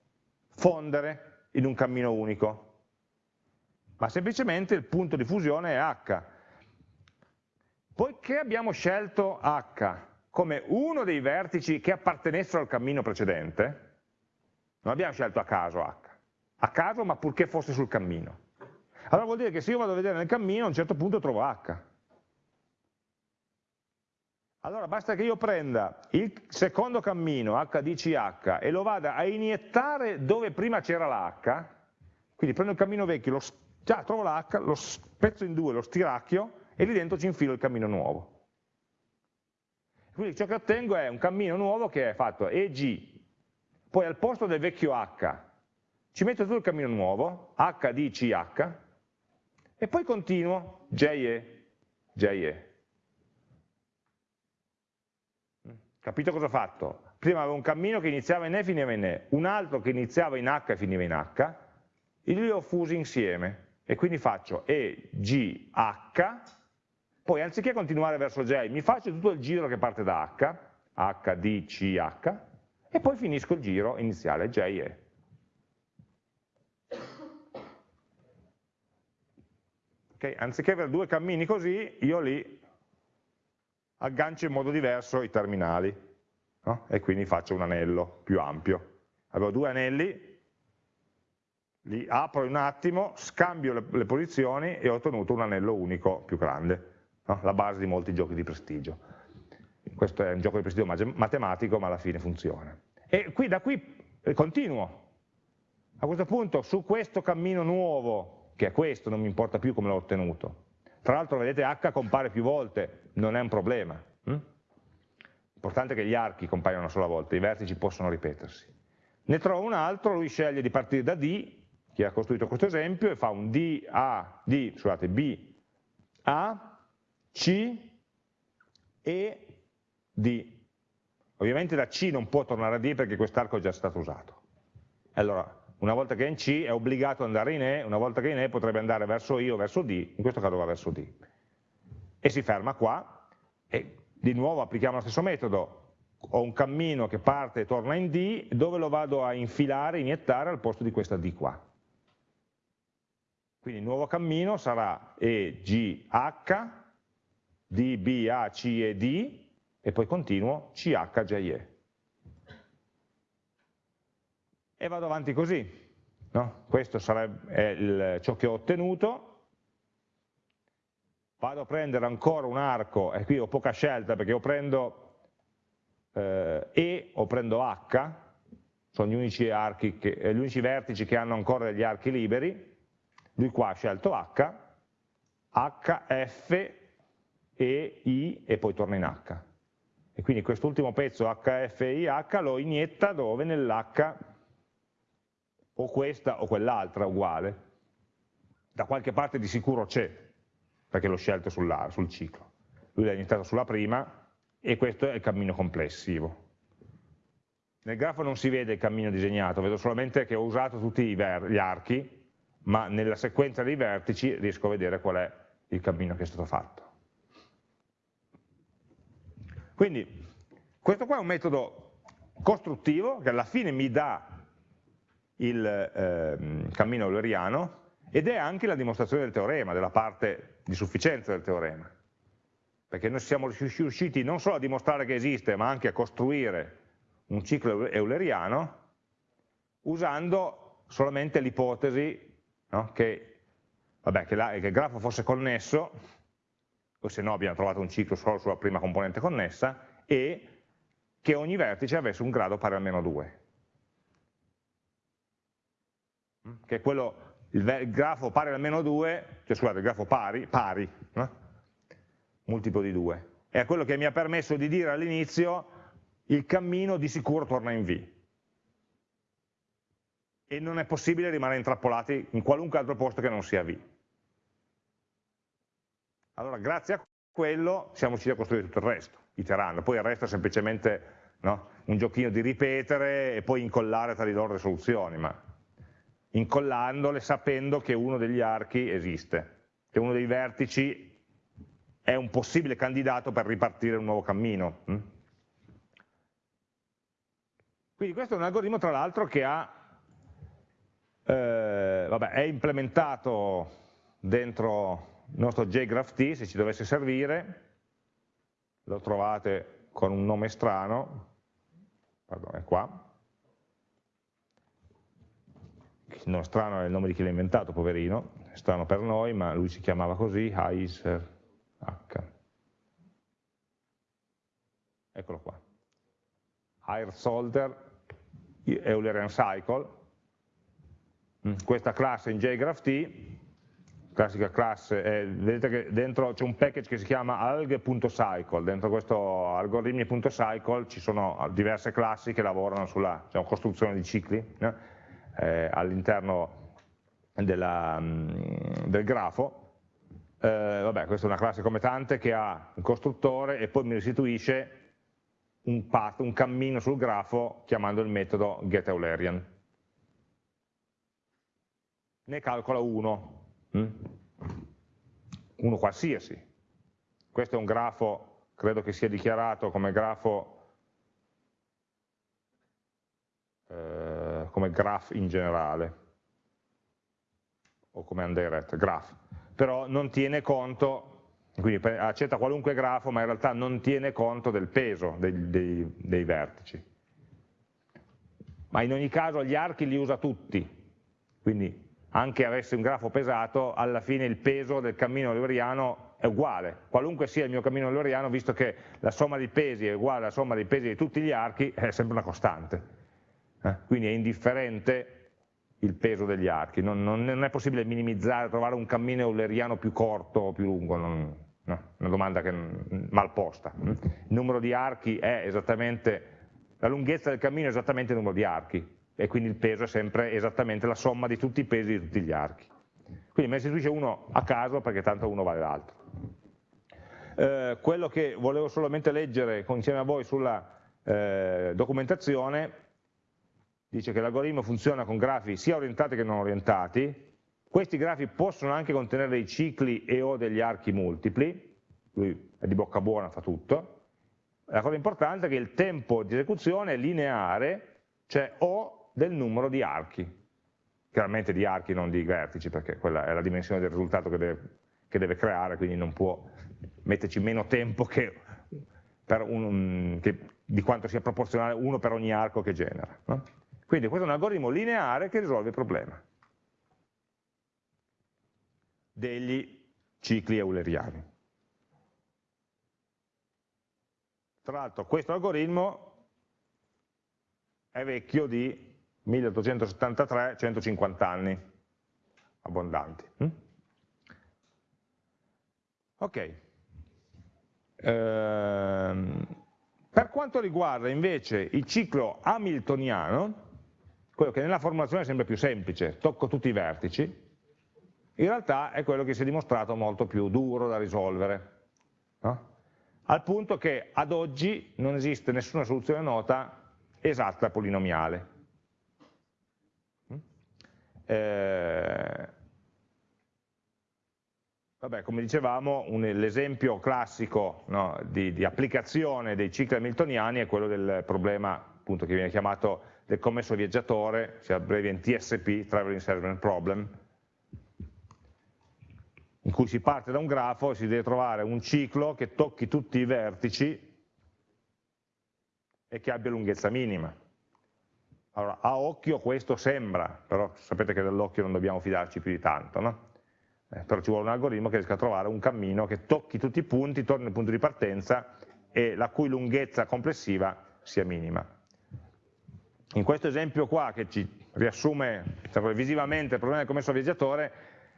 fondere in un cammino unico, ma semplicemente il punto di fusione è H. Poiché abbiamo scelto H come uno dei vertici che appartenessero al cammino precedente, non abbiamo scelto a caso H, a caso ma purché fosse sul cammino. Allora vuol dire che se io vado a vedere nel cammino a un certo punto trovo H. Allora basta che io prenda il secondo cammino HDCH e lo vada a iniettare dove prima c'era la H, quindi prendo il cammino vecchio, lo, già trovo la H, lo spezzo in due, lo stiracchio e lì dentro ci infilo il cammino nuovo. Quindi ciò che ottengo è un cammino nuovo che è fatto EG, poi al posto del vecchio H ci metto tutto il cammino nuovo, HDCH, e poi continuo JE, JE. Capito cosa ho fatto? Prima avevo un cammino che iniziava in E e finiva in E, un altro che iniziava in H e finiva in H, e li ho fusi insieme, e quindi faccio EGH, poi anziché continuare verso J, mi faccio tutto il giro che parte da H, H, D, C, H, e poi finisco il giro iniziale, J, E. Okay? Anziché avere due cammini così, io li aggancio in modo diverso i terminali, no? e quindi faccio un anello più ampio. Avevo due anelli, li apro un attimo, scambio le, le posizioni e ho ottenuto un anello unico più grande no? la base di molti giochi di prestigio. Questo è un gioco di prestigio matematico, ma alla fine funziona. E qui, da qui eh, continuo. A questo punto, su questo cammino nuovo, che è questo, non mi importa più come l'ho ottenuto. Tra l'altro, vedete, H compare più volte, non è un problema. Hm? L'importante è che gli archi compaiano una sola volta, i vertici possono ripetersi. Ne trovo un altro, lui sceglie di partire da D, che ha costruito questo esempio, e fa un D, A, D, scusate, B, A, c e D. Ovviamente da C non può tornare a D perché quest'arco è già stato usato. Allora, una volta che è in C è obbligato ad andare in E, una volta che è in E potrebbe andare verso I o verso D, in questo caso va verso D. E si ferma qua, e di nuovo applichiamo lo stesso metodo, ho un cammino che parte e torna in D, dove lo vado a infilare, iniettare al posto di questa D qua. Quindi il nuovo cammino sarà EGH, D, B, A, C e D, e poi continuo CH, J, E. E vado avanti così. No? Questo sarebbe il, ciò che ho ottenuto. Vado a prendere ancora un arco, e qui ho poca scelta perché o prendo eh, E o prendo H, sono gli unici, che, eh, gli unici vertici che hanno ancora degli archi liberi, lui qua ha scelto H, H, F, e I e poi torna in H. E quindi quest'ultimo pezzo HFIH lo inietta dove? Nell'H o questa o quell'altra uguale. Da qualche parte di sicuro c'è, perché l'ho scelto sul, sul ciclo. Lui l'ha iniziato sulla prima e questo è il cammino complessivo. Nel grafo non si vede il cammino disegnato, vedo solamente che ho usato tutti gli archi, ma nella sequenza dei vertici riesco a vedere qual è il cammino che è stato fatto. Quindi questo qua è un metodo costruttivo che alla fine mi dà il eh, cammino euleriano ed è anche la dimostrazione del teorema, della parte di sufficienza del teorema. Perché noi siamo riusciti non solo a dimostrare che esiste, ma anche a costruire un ciclo euleriano usando solamente l'ipotesi no, che, che, che il grafo fosse connesso, o se no abbiamo trovato un ciclo solo sulla prima componente connessa, e che ogni vertice avesse un grado pari a meno 2. Mm? Che è quello, il, grafo pari a meno 2, cioè scusate, il grafo pari, pari, no? multiplo di 2. È quello che mi ha permesso di dire all'inizio il cammino di sicuro torna in V. E non è possibile rimanere intrappolati in qualunque altro posto che non sia V. Allora, grazie a quello siamo riusciti a costruire tutto il resto, iterando. Poi il resto è semplicemente no, un giochino di ripetere e poi incollare tra di loro le soluzioni, ma incollandole sapendo che uno degli archi esiste, che uno dei vertici è un possibile candidato per ripartire un nuovo cammino. Hm? Quindi questo è un algoritmo tra l'altro che ha, eh, vabbè, è implementato dentro il nostro JGraphT, se ci dovesse servire, lo trovate con un nome strano, pardon, è qua, nome strano è il nome di chi l'ha inventato, poverino, è strano per noi, ma lui si chiamava così, Heiser H. Eccolo qua. Higher Solder Eulerian Cycle. Mm, questa classe in JGraphT classica classe, eh, vedete che dentro c'è un package che si chiama alghe.cycle, dentro questo algoritmi.cycle ci sono diverse classi che lavorano sulla diciamo, costruzione di cicli eh, all'interno mm, del grafo. Eh, vabbè, questa è una classe come tante che ha un costruttore e poi mi restituisce un path, un cammino sul grafo chiamando il metodo getEulerian. Ne calcola uno? Uno qualsiasi. Questo è un grafo, credo che sia dichiarato come grafo, eh, come graph in generale, o come undirect graph, però non tiene conto, quindi accetta qualunque grafo, ma in realtà non tiene conto del peso dei, dei, dei vertici. Ma in ogni caso gli archi li usa tutti, quindi anche avessi un grafo pesato, alla fine il peso del cammino euleriano è uguale, qualunque sia il mio cammino euleriano, visto che la somma dei pesi è uguale alla somma dei pesi di tutti gli archi, è sempre una costante. Eh? Quindi è indifferente il peso degli archi, non, non, è possibile minimizzare, trovare un cammino euleriano più corto o più lungo, non, no, una domanda che, mal posta. Il numero di archi è esattamente, la lunghezza del cammino è esattamente il numero di archi, e quindi il peso è sempre esattamente la somma di tutti i pesi di tutti gli archi. Quindi me ne istituisce uno a caso perché tanto uno vale l'altro. Eh, quello che volevo solamente leggere insieme a voi sulla eh, documentazione dice che l'algoritmo funziona con grafi sia orientati che non orientati, questi grafi possono anche contenere dei cicli e o degli archi multipli, lui è di bocca buona, fa tutto, la cosa importante è che il tempo di esecuzione è lineare, cioè o del numero di archi, chiaramente di archi non di vertici perché quella è la dimensione del risultato che deve, che deve creare, quindi non può metterci meno tempo che un, che, di quanto sia proporzionale uno per ogni arco che genera. No? Quindi questo è un algoritmo lineare che risolve il problema degli cicli euleriani. Tra l'altro questo algoritmo è vecchio di 1873, 150 anni abbondanti. Mm? Ok. Ehm, per quanto riguarda invece il ciclo hamiltoniano, quello che nella formulazione sembra più semplice, tocco tutti i vertici, in realtà è quello che si è dimostrato molto più duro da risolvere, no? al punto che ad oggi non esiste nessuna soluzione nota esatta polinomiale. Eh, vabbè, come dicevamo, l'esempio classico no, di, di, applicazione dei cicli hamiltoniani è quello del problema appunto che viene chiamato del commesso viaggiatore, si abbrevia in TSP, Traveling Salesman Problem, in cui si parte da un grafo e si deve trovare un ciclo che tocchi tutti i vertici e che abbia lunghezza minima. Allora, a occhio questo sembra, però sapete che dall'occhio non dobbiamo fidarci più di tanto, no? eh, però ci vuole un algoritmo che riesca a trovare un cammino che tocchi tutti i punti, torni al punto di partenza e la cui lunghezza complessiva sia minima. In questo esempio qua, che ci riassume diciamo, visivamente il problema del commesso viaggiatore,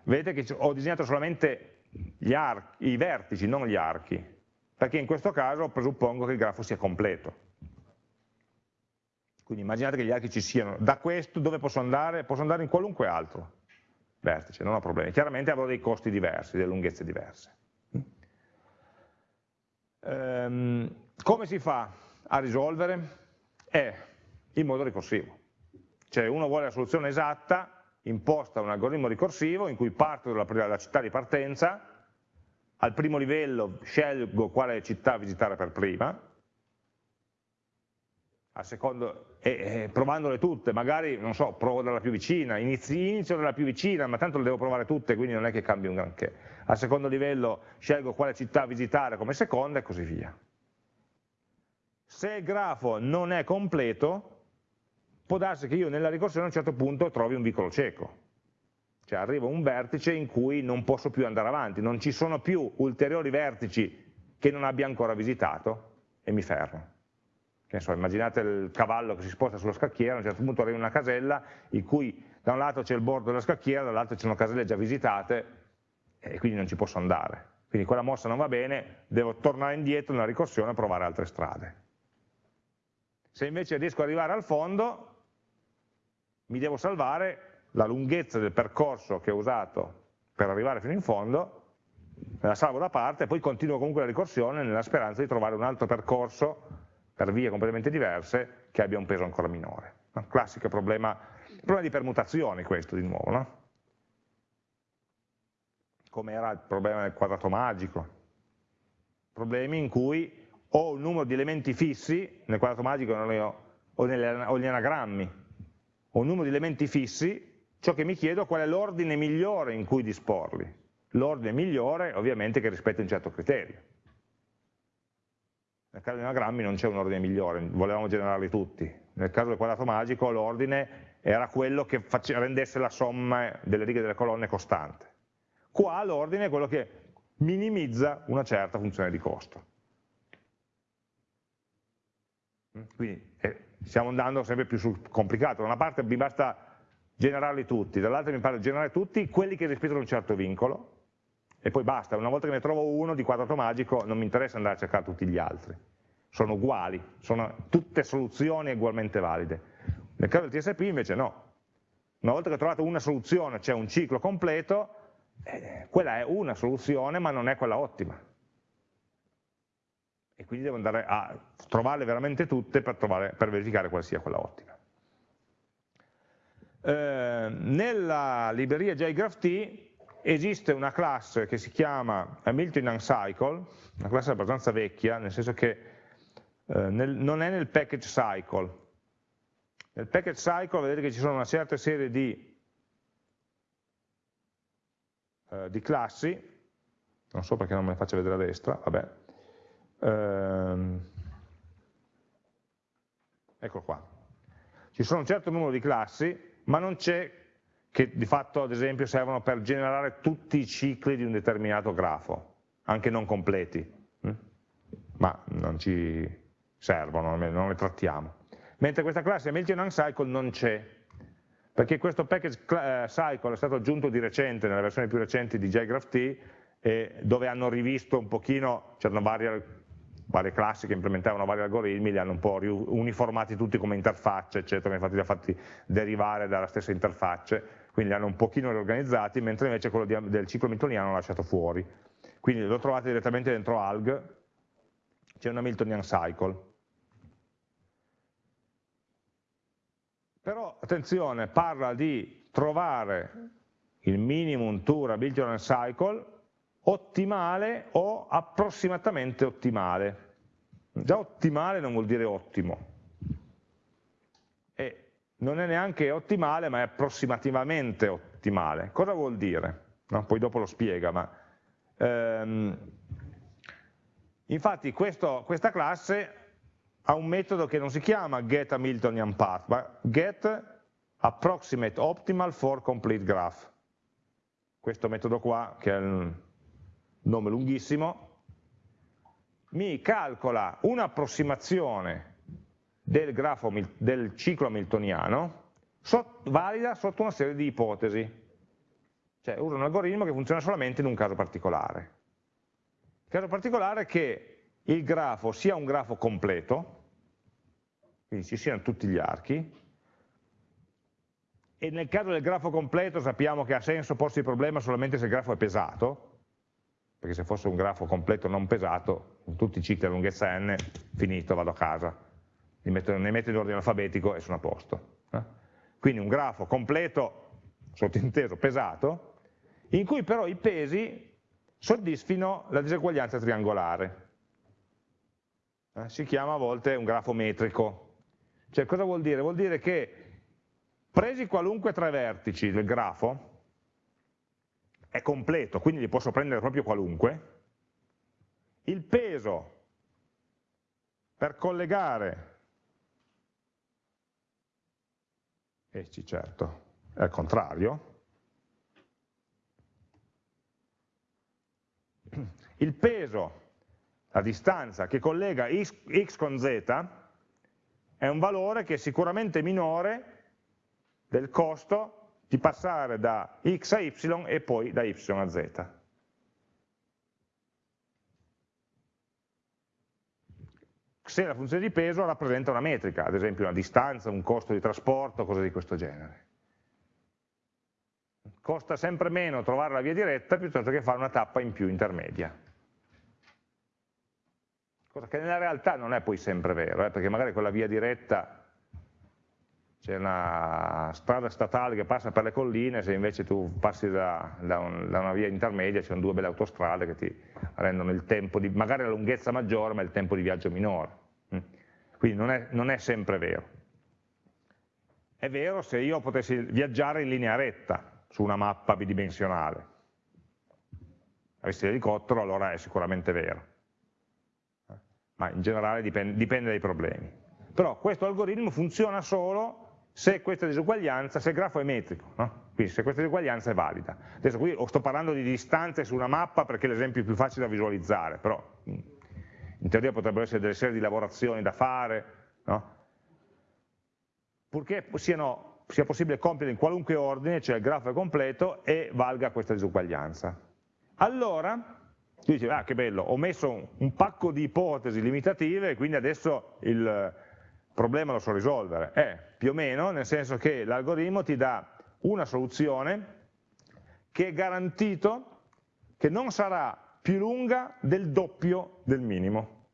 vedete che ho disegnato solamente i vertici, non gli archi, perché in questo caso presuppongo che il grafo sia completo. Quindi immaginate che gli archi ci siano. Da questo dove posso andare? Posso andare in qualunque altro vertice, non ho problemi. Chiaramente avrò dei costi diversi, delle lunghezze diverse. Ehm, come si fa a risolvere? È in modo ricorsivo. Cioè uno vuole la soluzione esatta, imposta un algoritmo ricorsivo in cui parto dalla, dalla città di partenza, al primo livello scelgo quale città visitare per prima, secondo, e, e, provandole tutte, magari, non so, provo dalla più vicina, inizio, inizio dalla più vicina, ma tanto le devo provare tutte, quindi non è che cambi un granché. Al secondo livello scelgo quale città visitare come seconda e così via. Se il grafo non è completo, può darsi che io nella ricorsione a un certo punto trovi un vicolo cieco, cioè arrivo a un vertice in cui non posso più andare avanti, non ci sono più ulteriori vertici che non abbia ancora visitato e mi fermo so, immaginate il cavallo che si sposta sulla scacchiera, a un certo punto arriva una casella in cui da un lato c'è il bordo della scacchiera, dall'altro ci sono caselle già visitate e quindi non ci posso andare. Quindi quella mossa non va bene, devo tornare indietro nella ricorsione e provare altre strade. Se invece riesco ad arrivare al fondo, mi devo salvare la lunghezza del percorso che ho usato per arrivare fino in fondo, me la salvo da parte e poi continuo comunque la ricorsione nella speranza di trovare un altro percorso per vie completamente diverse che abbia un peso ancora minore. Un classico problema, problema di permutazioni questo di nuovo, no? come era il problema del quadrato magico, problemi in cui ho un numero di elementi fissi, nel quadrato magico o, negli anagrammi, ho un numero di elementi fissi, ciò che mi chiedo qual è l'ordine migliore in cui disporli. L'ordine migliore ovviamente che rispetti un certo criterio. Nel caso dei anagrammi non c'è un ordine migliore, volevamo generarli tutti. Nel caso del quadrato magico l'ordine era quello che rendesse la somma delle righe delle colonne costante. Qua l'ordine è quello che minimizza una certa funzione di costo. Quindi eh, stiamo andando sempre più sul complicato. Da una parte mi basta generarli tutti, dall'altra mi pare generare tutti quelli che rispettano un certo vincolo, e poi basta, una volta che ne trovo uno di quadrato magico non mi interessa andare a cercare tutti gli altri, sono uguali, sono tutte soluzioni ugualmente valide. Nel caso del TSP invece no, una volta che ho trovato una soluzione, c'è un ciclo completo, eh, quella è una soluzione ma non è quella ottima. E quindi devo andare a trovarle veramente tutte per, trovare, per verificare quale sia quella ottima. Eh, nella libreria JGraphT esiste una classe che si chiama Hamilton Uncycle, una classe abbastanza vecchia, nel senso che eh, nel, non è nel package cycle. Nel package cycle vedete che ci sono una certa serie di, eh, di classi, non so perché non me le faccio vedere a destra, vabbè. Ehm, ecco qua. Ci sono un certo numero di classi, ma non c'è che di fatto ad esempio servono per generare tutti i cicli di un determinato grafo, anche non completi, hm? ma non ci servono, non le trattiamo. Mentre questa classe Hamilton Uncycle non c'è, perché questo package eh, cycle è stato aggiunto di recente, nelle versioni più recenti di JGraphT, dove hanno rivisto un pochino, c'erano varie, varie, classi che implementavano vari algoritmi, li hanno un po' uniformati tutti come interfacce, eccetera, infatti li ha fatti derivare dalla stessa interfacce, quindi li hanno un pochino riorganizzati, mentre invece quello di, del ciclo miltoniano l'ha lasciato fuori. Quindi lo trovate direttamente dentro alg, c'è una Miltonian cycle. Però attenzione, parla di trovare il minimum to a Miltonian cycle ottimale o approssimatamente ottimale. Già ottimale non vuol dire ottimo, non è neanche ottimale, ma è approssimativamente ottimale. Cosa vuol dire? No? Poi dopo lo spiega, ma ehm, infatti questo, questa classe ha un metodo che non si chiama get Hamiltonian path, ma get approximate optimal for complete graph. Questo metodo qua, che è un nome lunghissimo, mi calcola un'approssimazione del, grafo, del ciclo hamiltoniano sot, valida sotto una serie di ipotesi. Cioè uso un algoritmo che funziona solamente in un caso particolare. Il caso particolare è che il grafo sia un grafo completo, quindi ci siano tutti gli archi, e nel caso del grafo completo sappiamo che ha senso porsi il problema solamente se il grafo è pesato, perché se fosse un grafo completo non pesato, in tutti i cicli a lunghezza n, finito, vado a casa, li metto, ne metto in ordine alfabetico e sono a posto. Eh? Quindi un grafo completo, sottinteso, pesato, in cui però i pesi soddisfino la diseguaglianza triangolare. Eh? Si chiama a volte un grafo metrico. Cioè cosa vuol dire? Vuol dire che presi qualunque tre vertici del grafo, è completo, quindi li posso prendere proprio qualunque, il peso per collegare e sì certo, è al contrario, il peso, la distanza che collega x con z, è un valore che è sicuramente minore del costo di passare da x a y e poi da y a z. Se la funzione di peso rappresenta una metrica, ad esempio una distanza, un costo di trasporto, cose di questo genere. Costa sempre meno trovare la via diretta piuttosto che fare una tappa in più intermedia. Cosa che nella realtà non è poi sempre vero, eh, perché magari quella via diretta c'è una strada statale che passa per le colline, se invece tu passi da, da, un, da una via intermedia ci sono due belle autostrade che ti rendono il tempo di, magari la lunghezza maggiore ma il tempo di viaggio minore. Mm. Quindi non è, non è sempre vero. È vero se io potessi viaggiare in linea retta su una mappa bidimensionale. Avessi l'elicottero allora è sicuramente vero. Ma in generale dipende, dipende dai problemi. Però questo algoritmo funziona solo se questa disuguaglianza, se il grafo è metrico, no? quindi se questa disuguaglianza è valida. Adesso qui sto parlando di distanze su una mappa perché è l'esempio più facile da visualizzare, però in teoria potrebbero essere delle serie di lavorazioni da fare, no? purché siano, sia possibile compiere in qualunque ordine, cioè il grafo è completo e valga questa disuguaglianza. Allora, tu dici, ah che bello, ho messo un pacco di ipotesi limitative e quindi adesso il, problema lo so risolvere, è più o meno nel senso che l'algoritmo ti dà una soluzione che è garantito che non sarà più lunga del doppio del minimo.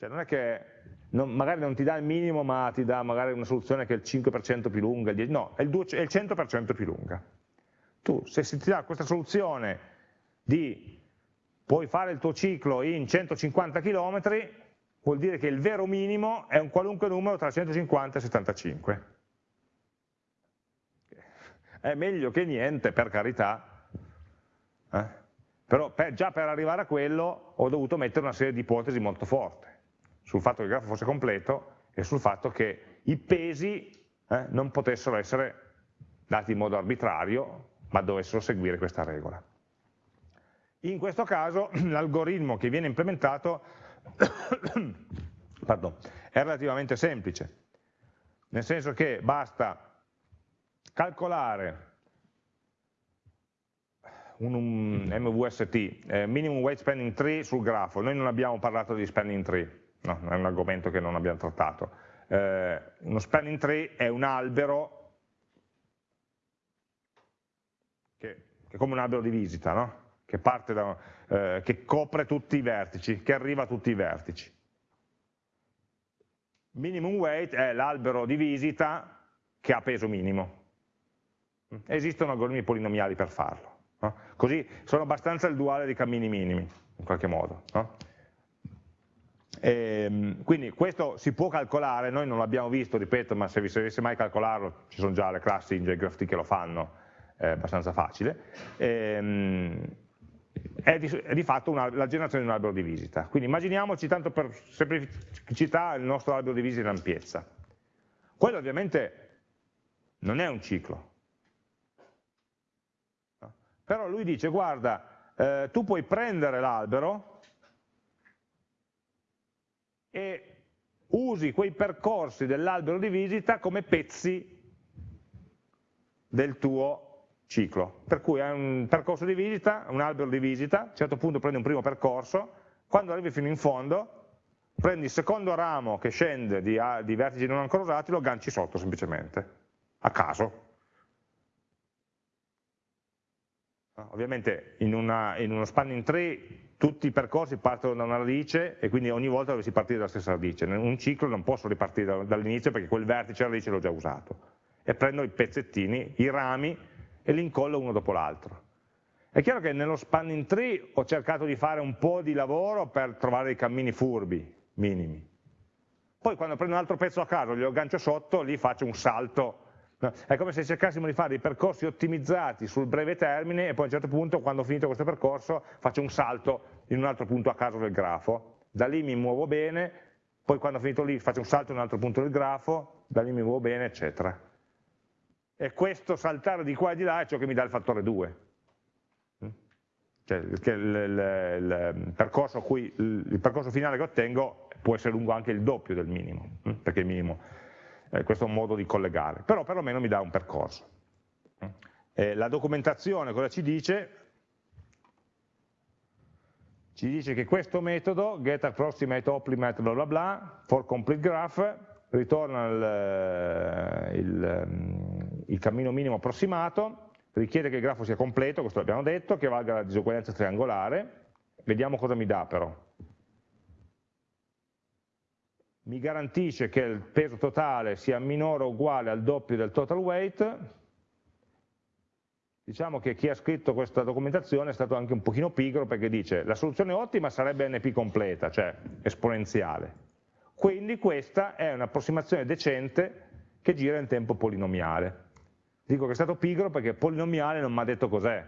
Cioè non è che non, magari non ti dà il minimo ma ti dà magari una soluzione che è il 5% più lunga, no, è il, 2, è il 100% più lunga. Tu se ti dà questa soluzione di puoi fare il tuo ciclo in 150 km, vuol dire che il vero minimo è un qualunque numero tra 150 e 75. È meglio che niente, per carità, eh? però per, già per arrivare a quello ho dovuto mettere una serie di ipotesi molto forti, sul fatto che il grafo fosse completo e sul fatto che i pesi eh, non potessero essere dati in modo arbitrario, ma dovessero seguire questa regola. In questo caso l'algoritmo che viene implementato Pardon, è relativamente semplice, nel senso che basta calcolare un, un MVST, eh, Minimum Weight Spanning Tree sul grafo, noi non abbiamo parlato di Spanning Tree, no, è un argomento che non abbiamo trattato, eh, uno Spanning Tree è un albero che, che è come un albero di visita, no? Che, da, eh, che copre tutti i vertici, che arriva a tutti i vertici. Minimum weight è l'albero di visita che ha peso minimo. Esistono algoritmi polinomiali per farlo. No? Così sono abbastanza il duale dei cammini minimi, in qualche modo. No? E, ehm, quindi questo si può calcolare, noi non l'abbiamo visto, ripeto, ma se vi servisse mai calcolarlo, ci sono già le classi in JGraphT che lo fanno, è abbastanza facile. E, ehm, è di, è di fatto una, la generazione di un albero di visita. Quindi immaginiamoci, tanto per semplicità, il nostro albero di visita in ampiezza. Quello ovviamente non è un ciclo. Però lui dice, guarda, eh, tu puoi prendere l'albero e usi quei percorsi dell'albero di visita come pezzi del tuo ciclo, per cui hai un percorso di visita, un albero di visita, a un certo punto prendi un primo percorso, quando arrivi fino in fondo prendi il secondo ramo che scende di, di vertici non ancora usati, lo agganci sotto semplicemente, a caso. Ovviamente in, una, in, uno spanning tree tutti i percorsi partono da una radice e quindi ogni volta dovresti partire dalla stessa radice. In un ciclo non posso ripartire dall'inizio perché quel vertice e la radice l'ho già usato. E prendo i pezzettini, i rami e li incollo uno dopo l'altro. È chiaro che nello spanning tree ho cercato di fare un po' di lavoro per trovare dei cammini furbi, minimi. Poi quando prendo un altro pezzo a caso, glielo aggancio sotto, lì faccio un salto. È come se cercassimo di fare dei percorsi ottimizzati sul breve termine e poi a un certo punto, quando ho finito questo percorso, faccio un salto in un altro punto a caso del grafo. Da lì mi muovo bene, poi quando ho finito lì faccio un salto in un altro punto del grafo, da lì mi muovo bene, eccetera e questo saltare di qua e di là è ciò che mi dà il fattore 2. Mm? Cioè, il, il, il, percorso cui, il, percorso finale che ottengo può essere lungo anche il doppio del minimo, mm? perché il minimo, eh, questo è un modo di collegare, però perlomeno mi dà un percorso. Mm? Eh, la documentazione cosa ci dice? Ci dice che questo metodo, getApproximate bla bla bla, for complete graph, ritorna il, il, cammino minimo approssimato, richiede che il grafo sia completo, questo l'abbiamo detto, che valga la disuguaglianza triangolare, vediamo cosa mi dà però. Mi garantisce che il peso totale sia minore o uguale al doppio del total weight, diciamo che chi ha scritto questa documentazione è stato anche un pochino pigro perché dice la soluzione ottima sarebbe NP completa, cioè esponenziale, quindi questa è un'approssimazione decente che gira in tempo polinomiale. Dico che è stato pigro perché polinomiale non mi ha detto cos'è.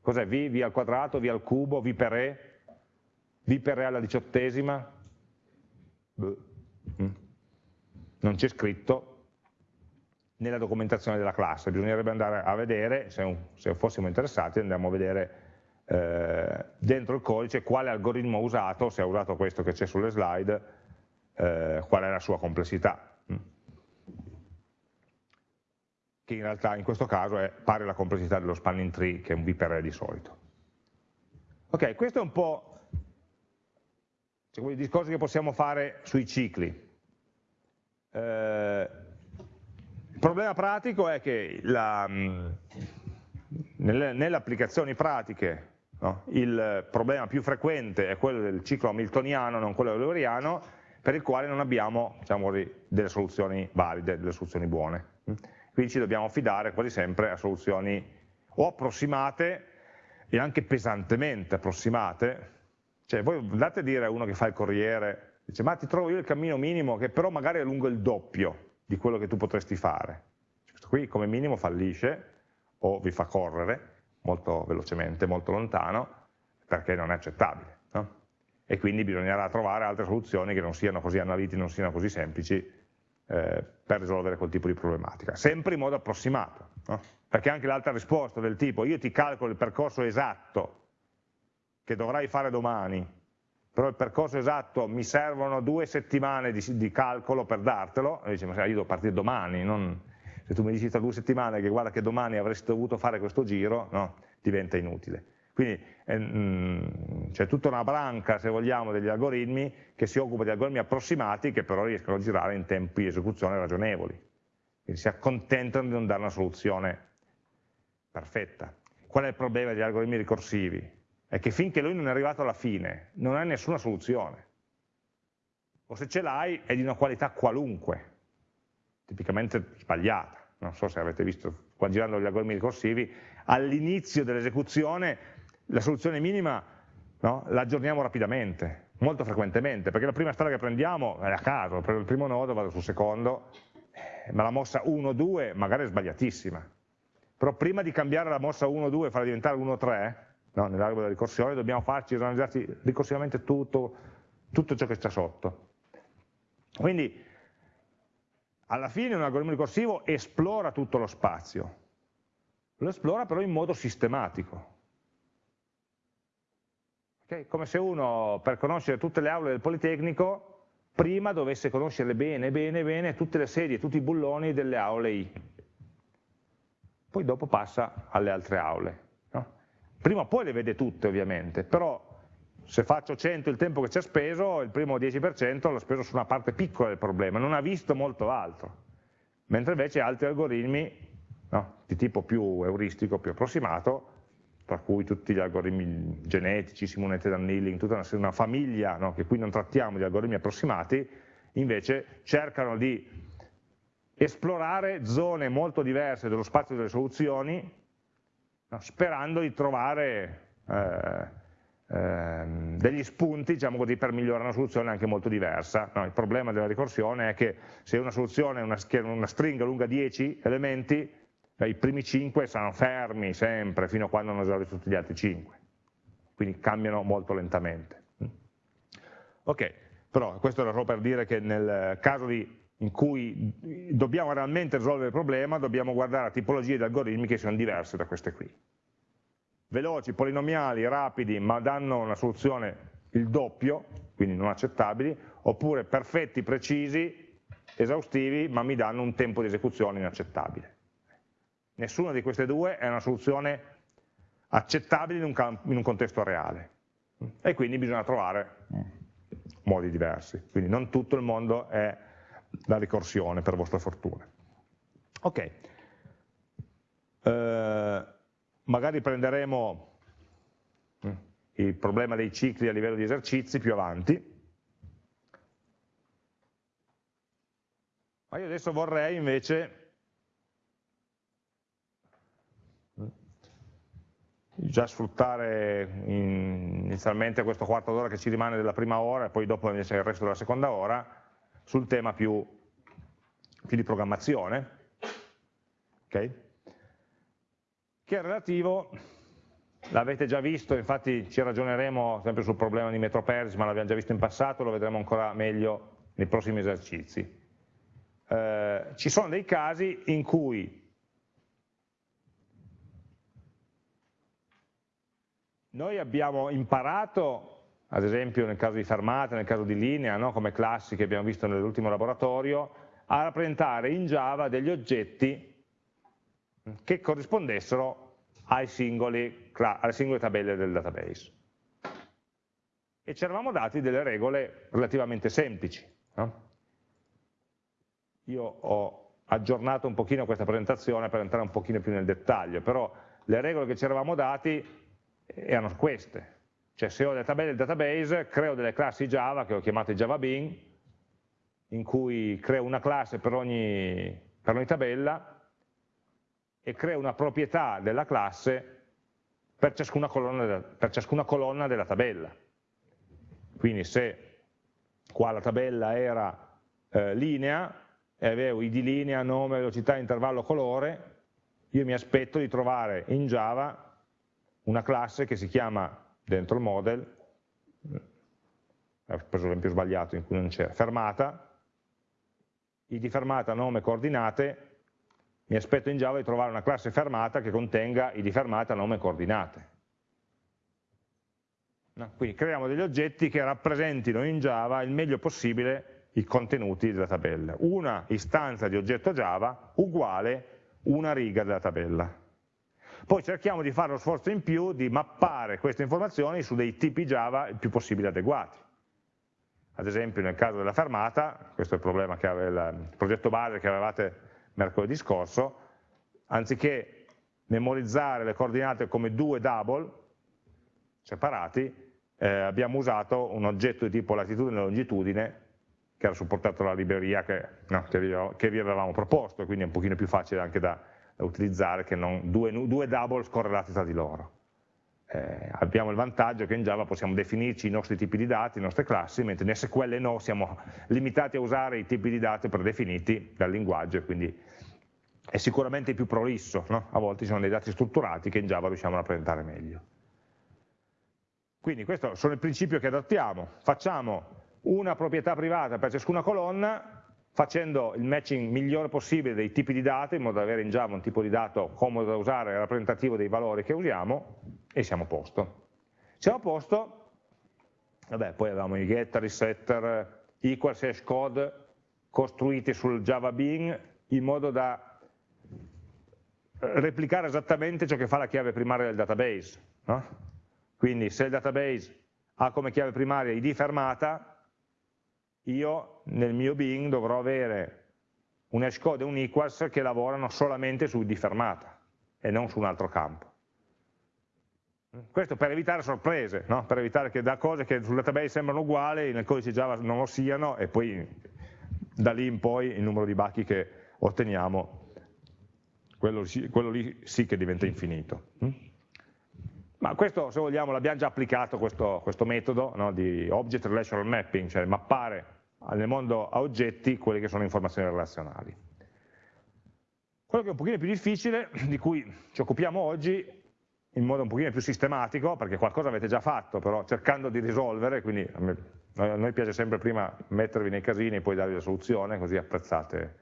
Cos'è v, v al quadrato, v al cubo, v per e, v per e alla diciottesima? Mm. Non c'è scritto nella documentazione della classe, bisognerebbe andare a vedere, se, se fossimo interessati andiamo a vedere eh, dentro il codice quale algoritmo ha usato, se ha usato questo che c'è sulle slide, eh, qual è la sua complessità, mm. Che in realtà in questo caso è pari alla complessità dello spanning tree, che è un V per E di solito. Ok, questo è un po' cioè, i discorsi che possiamo fare sui cicli. Eh, il problema pratico è che mm, nelle, nelle, applicazioni pratiche no, il problema più frequente è quello del ciclo hamiltoniano, non quello euleriano, per il quale non abbiamo diciamo, delle soluzioni valide, delle soluzioni buone. Quindi ci dobbiamo affidare quasi sempre a soluzioni o approssimate e anche pesantemente approssimate. Cioè voi andate a dire a uno che fa il corriere, dice ma ti trovo io il cammino minimo che però magari è lungo il doppio di quello che tu potresti fare. Questo qui come minimo fallisce o vi fa correre molto velocemente, molto lontano, perché non è accettabile. No? e quindi bisognerà trovare altre soluzioni che non siano così analitiche, non siano così semplici eh, per risolvere quel tipo di problematica, sempre in modo approssimato, no? perché anche l'altra risposta del tipo io ti calcolo il percorso esatto che dovrai fare domani, però il percorso esatto mi servono due settimane di, di calcolo per dartelo, e dice ma io devo partire domani, non, se tu mi dici tra due settimane che guarda che domani avresti dovuto fare questo giro, no, diventa inutile. Quindi eh, c'è tutta una branca, se vogliamo, degli algoritmi che si occupa di algoritmi approssimati che però riescono a girare in tempi di esecuzione ragionevoli. Quindi si accontentano di non dare una soluzione perfetta. Qual è il problema degli algoritmi ricorsivi? È che finché lui non è arrivato alla fine non ha nessuna soluzione. O se ce l'hai è di una qualità qualunque, tipicamente sbagliata. Non so se avete visto, qua girando gli algoritmi ricorsivi, all'inizio dell'esecuzione la soluzione minima no? l'aggiorniamo rapidamente, molto frequentemente, perché la prima strada che prendiamo è a caso, prendo il primo nodo, vado sul secondo, ma la mossa 1-2 magari è sbagliatissima. Però prima di cambiare la mossa 1-2 e farla diventare 1-3, no? nell'albero della ricorsione, dobbiamo farci organizzarci ricorsivamente tutto, tutto ciò che c'è sotto. Quindi alla fine un algoritmo ricorsivo esplora tutto lo spazio, lo esplora però in modo sistematico. Okay? Come se uno per conoscere tutte le aule del Politecnico prima dovesse conoscere bene, bene, bene tutte le sedie, tutti i bulloni delle aule I. Poi dopo passa alle altre aule. No? Prima o poi le vede tutte ovviamente, però se faccio 100 il tempo che ci ha speso, il primo 10% l'ho speso su una parte piccola del problema, non ha visto molto altro. Mentre invece altri algoritmi no, di tipo più euristico, più approssimato, tra cui tutti gli algoritmi genetici, simonette d'annealing, tutta una, una famiglia no, che qui non trattiamo di algoritmi approssimati, invece cercano di esplorare zone molto diverse dello spazio delle soluzioni, no, sperando di trovare eh, eh, degli spunti diciamo così, per migliorare una soluzione anche molto diversa. No, il problema della ricorsione è che se una soluzione è una, una stringa lunga 10 elementi, i primi 5 saranno fermi sempre fino a quando non esaurito tutti gli altri 5, quindi cambiano molto lentamente. Ok, però questo era solo per dire che nel caso di, in cui dobbiamo realmente risolvere il problema dobbiamo guardare a tipologie di algoritmi che siano diverse da queste qui. Veloci, polinomiali, rapidi, ma danno una soluzione il doppio, quindi non accettabili, oppure perfetti, precisi, esaustivi, ma mi danno un tempo di esecuzione inaccettabile. Nessuna di queste due è una soluzione accettabile in un, in un contesto reale e quindi bisogna trovare modi diversi. Quindi non tutto il mondo è la ricorsione, per vostra fortuna. Ok, eh, magari prenderemo mm, il problema dei cicli a livello di esercizi più avanti, ma io adesso vorrei invece già sfruttare inizialmente questo quarto d'ora che ci rimane della prima ora e poi dopo invece il resto della seconda ora sul tema più, più di programmazione, okay? che è relativo, l'avete già visto, infatti ci ragioneremo sempre sul problema di MetroPersy, ma l'abbiamo già visto in passato, lo vedremo ancora meglio nei prossimi esercizi. Eh, ci sono dei casi in cui Noi abbiamo imparato, ad esempio nel caso di fermata, nel caso di linea, no? come classi che abbiamo visto nell'ultimo laboratorio, a rappresentare in Java degli oggetti che corrispondessero singoli, alle singole tabelle del database. E ci eravamo dati delle regole relativamente semplici. No? Io ho aggiornato un pochino questa presentazione per entrare un pochino più nel dettaglio, però le regole che ci eravamo dati erano queste. Cioè se ho delle tabelle del database, creo delle classi Java che ho chiamato Java Bean, in cui creo una classe per ogni, per ogni tabella e creo una proprietà della classe per ciascuna colonna per ciascuna colonna della tabella. Quindi se qua la tabella era eh, linea e avevo id linea, nome, velocità, intervallo, colore, io mi aspetto di trovare in Java una classe che si chiama dentro il model, ho preso l'esempio sbagliato in cui non c'era, fermata, id fermata, nome, coordinate, mi aspetto in Java di trovare una classe fermata che contenga id fermata, nome coordinate. No? Quindi creiamo degli oggetti che rappresentino in Java il meglio possibile i contenuti della tabella. Una istanza di oggetto Java uguale una riga della tabella. Poi cerchiamo di fare lo sforzo in più di mappare queste informazioni su dei tipi Java il più possibile adeguati. Ad esempio nel caso della fermata, questo è il aveva il progetto base che avevate mercoledì scorso, anziché memorizzare le coordinate come due double separati, eh, abbiamo usato un oggetto di tipo latitudine e longitudine che era supportato dalla libreria che, no, che, vi, che vi avevamo proposto, quindi è un pochino più facile anche da utilizzare che non due, due double scorrelati tra di loro. eh, abbiamo il vantaggio che in Java possiamo definirci i nostri tipi di dati, le nostre classi, mentre in SQL no, siamo limitati a usare i tipi di dati predefiniti dal linguaggio e quindi è sicuramente più prolisso, no? a volte ci sono dei dati strutturati che in Java riusciamo a rappresentare meglio. Quindi questo sono il principio che adottiamo, facciamo una proprietà privata per ciascuna colonna facendo il matching migliore possibile dei tipi di dati in modo da avere in Java un tipo di dato comodo da usare rappresentativo dei valori che usiamo e siamo a posto. Siamo a posto, vabbè, poi avevamo i getter, i setter, equals hash code costruiti sul Java Bean in modo da replicare esattamente ciò che fa la chiave primaria del database. No? Quindi se il database ha come chiave primaria id fermata, io nel mio Bing dovrò avere un hashcode e un equals che lavorano solamente su di fermata e non su un altro campo. Questo per evitare sorprese, no? per evitare che da cose che sul database sembrano uguali nel codice Java non lo siano e poi da lì in poi il numero di bachi che otteniamo, quello, quello lì sì che diventa infinito. Ma questo, se vogliamo, l'abbiamo già applicato questo, questo metodo no, di Object Relational Mapping, cioè mappare nel mondo a oggetti quelle che sono informazioni relazionali. Quello che è un pochino più difficile, di cui ci occupiamo oggi, in modo un pochino più sistematico, perché qualcosa avete già fatto, però cercando di risolvere, quindi a, noi piace sempre prima mettervi nei casini e poi darvi la soluzione, così apprezzate,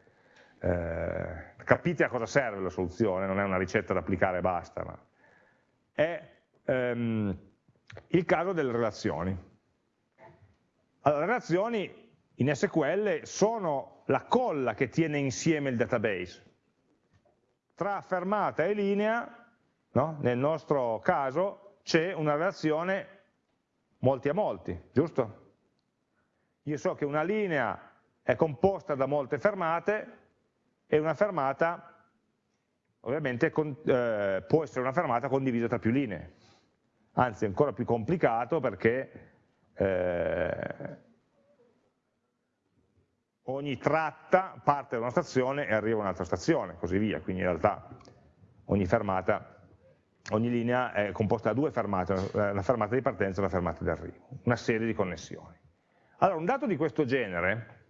eh, capite a cosa serve la soluzione, non è una ricetta da applicare e basta, ma è ehm, il caso delle relazioni. Allora, relazioni in SQL sono la colla che tiene insieme il database. Tra fermata e linea, no? nel nostro caso, c'è una relazione molti a molti, giusto? Io so che una linea è composta da molte fermate e una fermata ovviamente con, eh, può essere una fermata condivisa tra più linee anzi è ancora più complicato perché eh, ogni tratta parte da una stazione e arriva a un'altra stazione, così via, quindi in realtà ogni fermata, ogni linea è composta da due fermate, una fermata di partenza e una fermata di arrivo, una serie di connessioni. Allora, un dato di questo genere,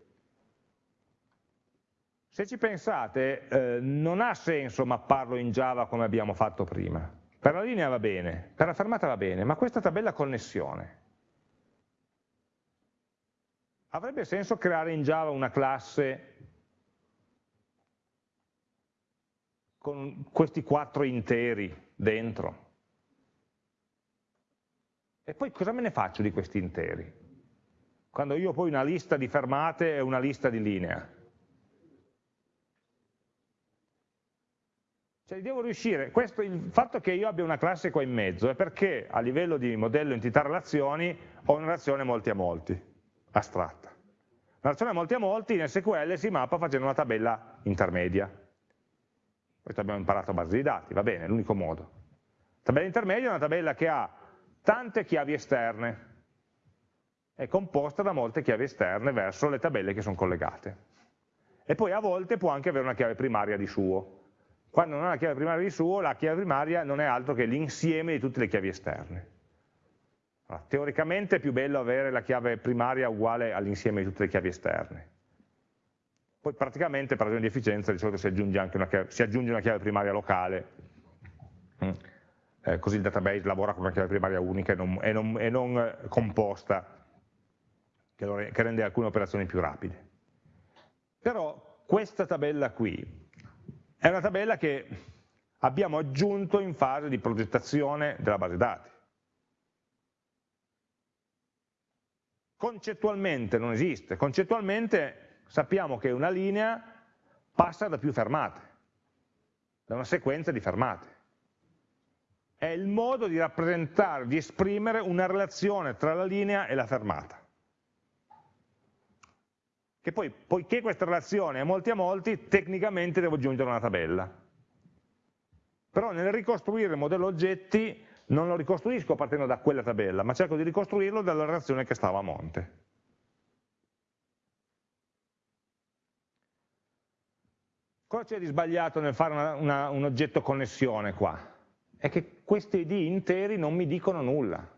se ci pensate, eh, non ha senso mapparlo in Java come abbiamo fatto prima, per la linea va bene, per la fermata va bene, ma questa tabella connessione, avrebbe senso creare in Java una classe con questi quattro interi dentro? E poi cosa me ne faccio di questi interi? Quando io ho poi una lista di fermate e una lista di linea. Cioè devo riuscire, questo, il fatto che io abbia una classe qua in mezzo è perché a livello di modello entità relazioni ho una relazione molti a molti, astratta. Una relazione a molti a molti in SQL si mappa facendo una tabella intermedia. Questo abbiamo imparato a base di dati, va bene, è l'unico modo. Tabella intermedia è una tabella che ha tante chiavi esterne, è composta da molte chiavi esterne verso le tabelle che sono collegate. E poi a volte può anche avere una chiave primaria di suo, quando non ha la chiave primaria di suo, la chiave primaria non è altro che l'insieme di tutte le chiavi esterne. Allora, teoricamente è più bello avere la chiave primaria uguale all'insieme di tutte le chiavi esterne. Poi praticamente per ragioni di efficienza di solito si aggiunge, anche una chiave, aggiunge una chiave primaria locale, eh, così il database lavora con una chiave primaria unica e non, e non, e non eh, composta, che, lo, che rende alcune operazioni più rapide. Però questa tabella qui è una tabella che abbiamo aggiunto in fase di progettazione della base dati. Concettualmente non esiste, concettualmente sappiamo che una linea passa da più fermate, da una sequenza di fermate. È il modo di rappresentare, di esprimere una relazione tra la linea e la fermata che poi, poiché questa relazione è molti a molti, tecnicamente devo aggiungere una tabella. Però nel ricostruire il modello oggetti non lo ricostruisco partendo da quella tabella, ma cerco di ricostruirlo dalla relazione che stava a monte. Cosa c'è di sbagliato nel fare una, una, un oggetto connessione qua? è che questi id interi non mi dicono nulla.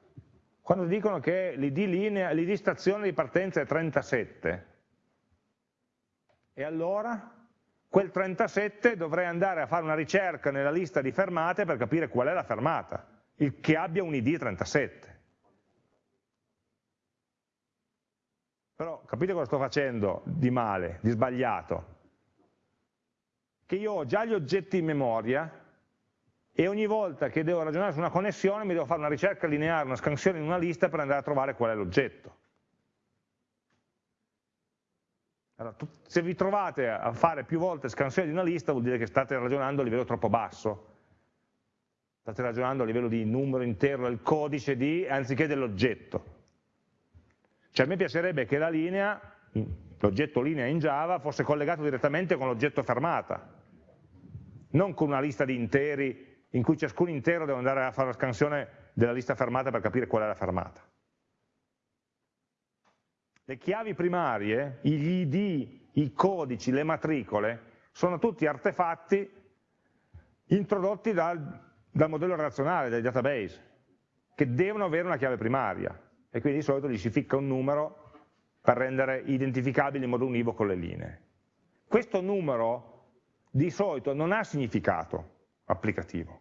Quando dicono che l'id stazione di partenza è 37, e allora quel 37 dovrei andare a fare una ricerca nella lista di fermate per capire qual è la fermata, che abbia un id 37. Però capite cosa sto facendo di male, di sbagliato? Che io ho già gli oggetti in memoria e ogni volta che devo ragionare su una connessione mi devo fare una ricerca lineare, una scansione in una lista per andare a trovare qual è l'oggetto. Allora, se vi trovate a fare più volte scansione di una lista vuol dire che state ragionando a livello troppo basso, state ragionando a livello di numero intero del codice di, anziché dell'oggetto. Cioè a me piacerebbe che la linea, l'oggetto linea in Java, fosse collegato direttamente con l'oggetto fermata, non con una lista di interi in cui ciascun intero deve andare a fare la scansione della lista fermata per capire qual è la fermata. Le chiavi primarie, gli ID, i codici, le matricole, sono tutti artefatti introdotti dal, dal modello relazionale, dai database, che devono avere una chiave primaria e quindi di solito gli si ficca un numero per rendere identificabili in modo univoco le linee. Questo numero di solito non ha significato applicativo.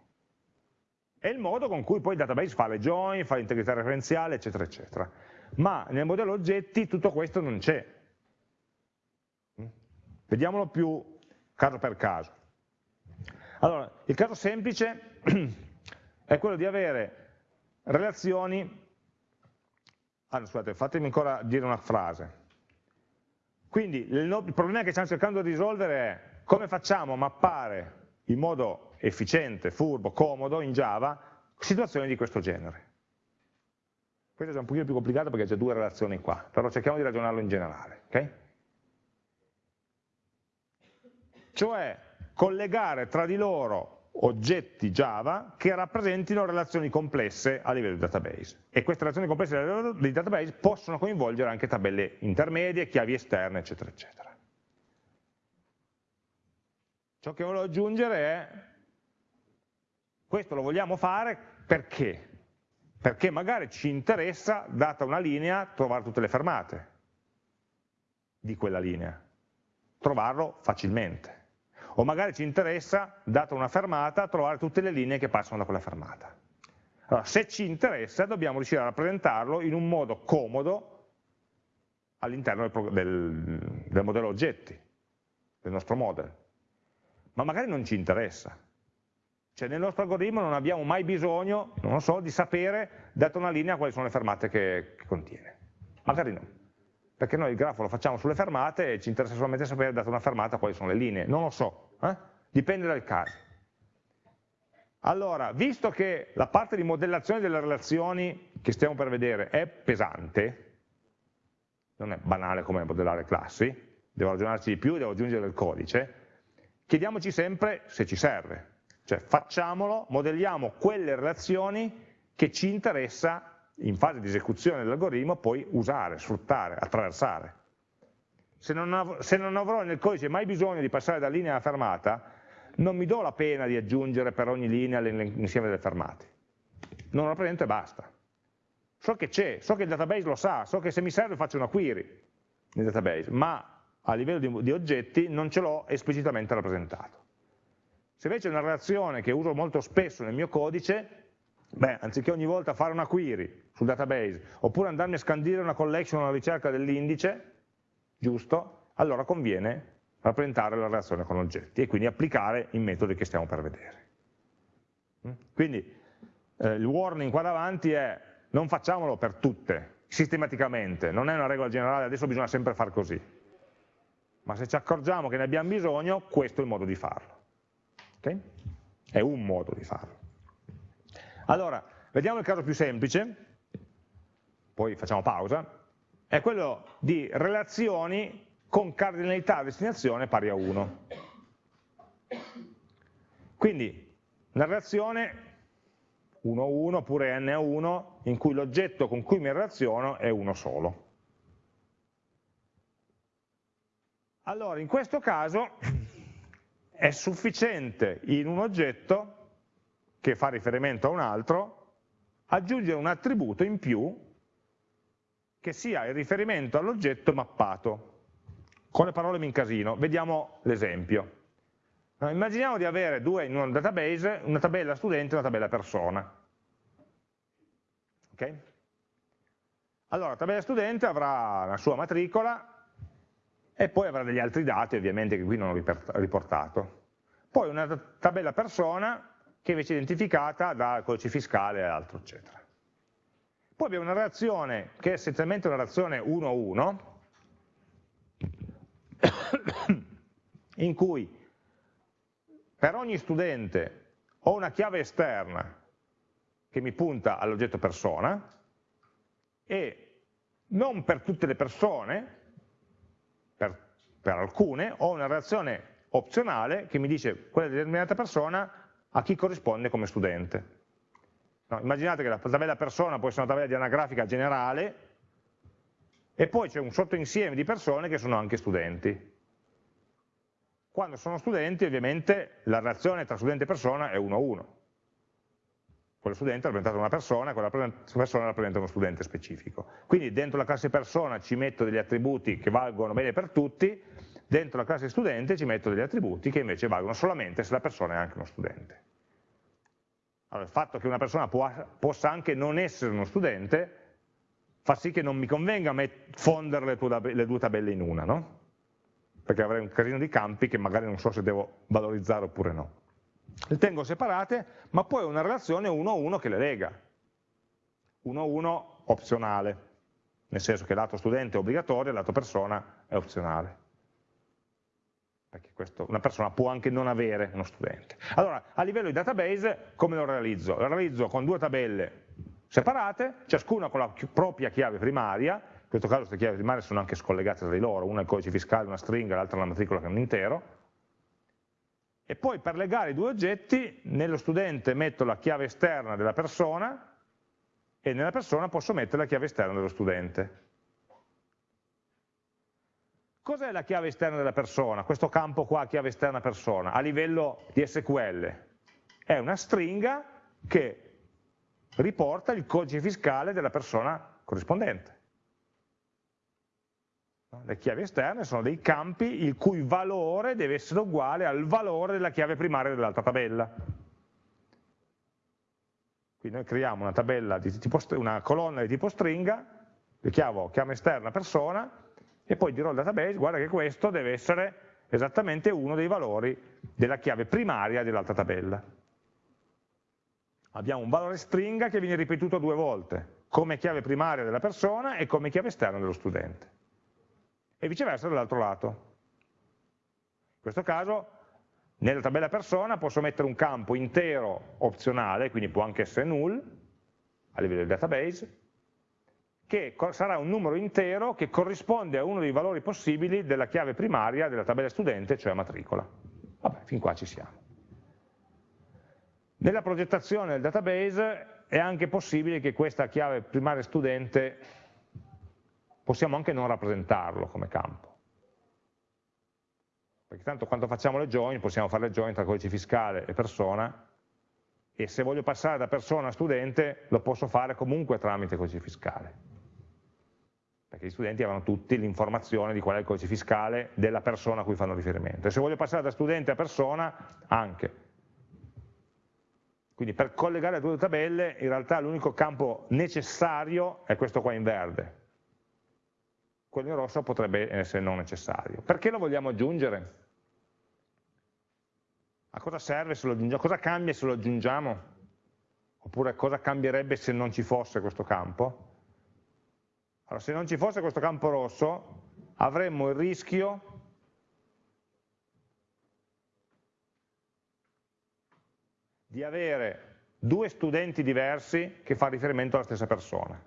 È il modo con cui poi il database fa le join, fa l'integrità referenziale, eccetera, eccetera. Ma nel modello oggetti tutto questo non c'è. Vediamolo più caso per caso. Allora, il caso semplice è quello di avere relazioni allora, scusate, fatemi ancora dire una frase. Quindi il, problema che stiamo cercando di risolvere è come facciamo a mappare in modo efficiente, furbo, comodo in Java situazioni di questo genere. Questo è un pochino più complicato perché c'è due relazioni qua, però cerchiamo di ragionarlo in generale. Okay? Cioè collegare tra di loro oggetti Java che rappresentino relazioni complesse a livello di database. E queste relazioni complesse a livello di database possono coinvolgere anche tabelle intermedie, chiavi esterne, eccetera, eccetera. Ciò che voglio aggiungere è, questo lo vogliamo fare perché? Perché magari ci interessa, data una linea, trovare tutte le fermate di quella linea, trovarlo facilmente o magari ci interessa, data una fermata, trovare tutte le linee che passano da quella fermata. Allora, se ci interessa dobbiamo riuscire a rappresentarlo in un modo comodo all'interno del, del, del modello oggetti, del nostro model. Ma magari non ci interessa. Cioè nel nostro algoritmo non abbiamo mai bisogno, non so, di sapere, data una linea, quali sono le fermate che, che contiene. Magari no perché noi il grafo lo facciamo sulle fermate e ci interessa solamente sapere, data una fermata, quali sono le linee. Non lo so, eh? dipende dal caso. Allora, visto che la parte di modellazione delle relazioni che stiamo per vedere è pesante, non è banale come modellare classi, devo ragionarci di più, devo aggiungere del codice, chiediamoci sempre se ci serve. Cioè facciamolo, modelliamo quelle relazioni che ci interessa in fase di esecuzione dell'algoritmo poi usare, sfruttare, attraversare. Se non, se non avrò nel codice mai bisogno di passare da linea a fermata, non mi do la pena di aggiungere per ogni linea l'insieme delle fermate. Non lo rappresento e basta. So che c'è, so che il database lo sa, so che se mi serve faccio una query nel database, ma a livello di, di oggetti non ce l'ho esplicitamente rappresentato. Se invece è una relazione che uso molto spesso nel mio codice, Beh, anziché ogni volta fare una query sul database, oppure andarmi a scandire una collection alla ricerca dell'indice, giusto? Allora conviene rappresentare la relazione con oggetti e quindi applicare i metodi che stiamo per vedere. Mm? Quindi eh, il warning qua davanti è non facciamolo per tutte, sistematicamente, non è una regola generale, adesso bisogna sempre far così. Ma se ci accorgiamo che ne abbiamo bisogno, questo è il modo di farlo. Okay? È un modo di farlo. Allora, vediamo il caso più semplice, poi facciamo pausa, è quello di relazioni con cardinalità a destinazione pari a 1. Quindi una relazione 1 1 oppure n a 1 in cui l'oggetto con cui mi relaziono è uno solo. Allora, in questo caso è sufficiente in un oggetto che fa riferimento a un altro, aggiungere un attributo in più che sia il riferimento all'oggetto mappato. Con le parole mi incasino, vediamo l'esempio. Immaginiamo di avere due in un database, una tabella studente e una tabella persona. Okay? Allora, la tabella studente avrà la sua matricola e poi avrà degli altri dati ovviamente che qui non ho riportato. Poi una tabella persona che invece è identificata dal codice fiscale e altro, eccetera. Poi abbiamo una relazione che è essenzialmente una relazione 1-1, in cui per ogni studente ho una chiave esterna che mi punta all'oggetto persona e non per tutte le persone, per, per alcune, ho una relazione opzionale che mi dice quella determinata persona a chi corrisponde come studente. No, immaginate che la tabella persona può essere una tabella di anagrafica generale e poi c'è un sottoinsieme di persone che sono anche studenti. Quando sono studenti ovviamente la relazione tra studente e persona è 1 a 1 quello studente rappresenta una persona, quella persona rappresenta uno studente specifico. Quindi dentro la classe persona ci metto degli attributi che valgono bene per tutti, dentro la classe studente ci metto degli attributi che invece valgono solamente se la persona è anche uno studente. Allora, il fatto che una persona può, possa anche non essere uno studente fa sì che non mi convenga fondere le, le due tabelle in una, no? perché avrei un casino di campi che magari non so se devo valorizzare oppure no le tengo separate, ma poi ho una relazione 1 a 1 che le lega. 1 a 1 opzionale, nel senso che lato studente è obbligatorio e lato persona è opzionale. Perché questo, una persona può anche non avere uno studente. Allora, a livello di database, come lo realizzo? Lo realizzo con due tabelle separate, ciascuna con la propria chiave primaria, in questo caso queste chiavi primarie sono anche scollegate tra di loro, una è il codice fiscale, una stringa, l'altra la matricola che è un intero, e poi per legare i due oggetti nello studente metto la chiave esterna della persona e nella persona posso mettere la chiave esterna dello studente. Cos'è la chiave esterna della persona? Questo campo qua, chiave esterna persona, a livello di SQL? È una stringa che riporta il codice fiscale della persona corrispondente. Le chiavi esterne sono dei campi il cui valore deve essere uguale al valore della chiave primaria dell'altra tabella. Quindi noi creiamo una, tipo, una colonna di tipo stringa, le chiamo chiave esterna persona, e poi dirò al database, guarda che questo deve essere esattamente uno dei valori della chiave primaria dell'altra tabella. Abbiamo un valore stringa che viene ripetuto due volte, come chiave primaria della persona e come chiave esterna dello studente e viceversa dall'altro lato. In questo caso nella tabella persona posso mettere un campo intero opzionale, quindi può anche essere null a livello del database, che sarà un numero intero che corrisponde a uno dei valori possibili della chiave primaria della tabella studente, cioè matricola. Vabbè, fin qua ci siamo. Nella progettazione del database è anche possibile che questa chiave primaria studente possiamo anche non rappresentarlo come campo. Perché tanto quando facciamo le join, possiamo fare le join tra codice fiscale e persona, e se voglio passare da persona a studente, lo posso fare comunque tramite codice fiscale. Perché gli studenti avranno tutti l'informazione di qual è il codice fiscale della persona a cui fanno riferimento. E se voglio passare da studente a persona, anche. Quindi per collegare le due tabelle, in realtà l'unico campo necessario è questo qua in verde, quello in rosso potrebbe essere non necessario. Perché lo vogliamo aggiungere? A cosa serve se lo aggiungiamo? Cosa cambia se lo aggiungiamo? Oppure cosa cambierebbe se non ci fosse questo campo? Allora, se non ci fosse questo campo rosso, avremmo il rischio di avere due studenti diversi che fanno riferimento alla stessa persona.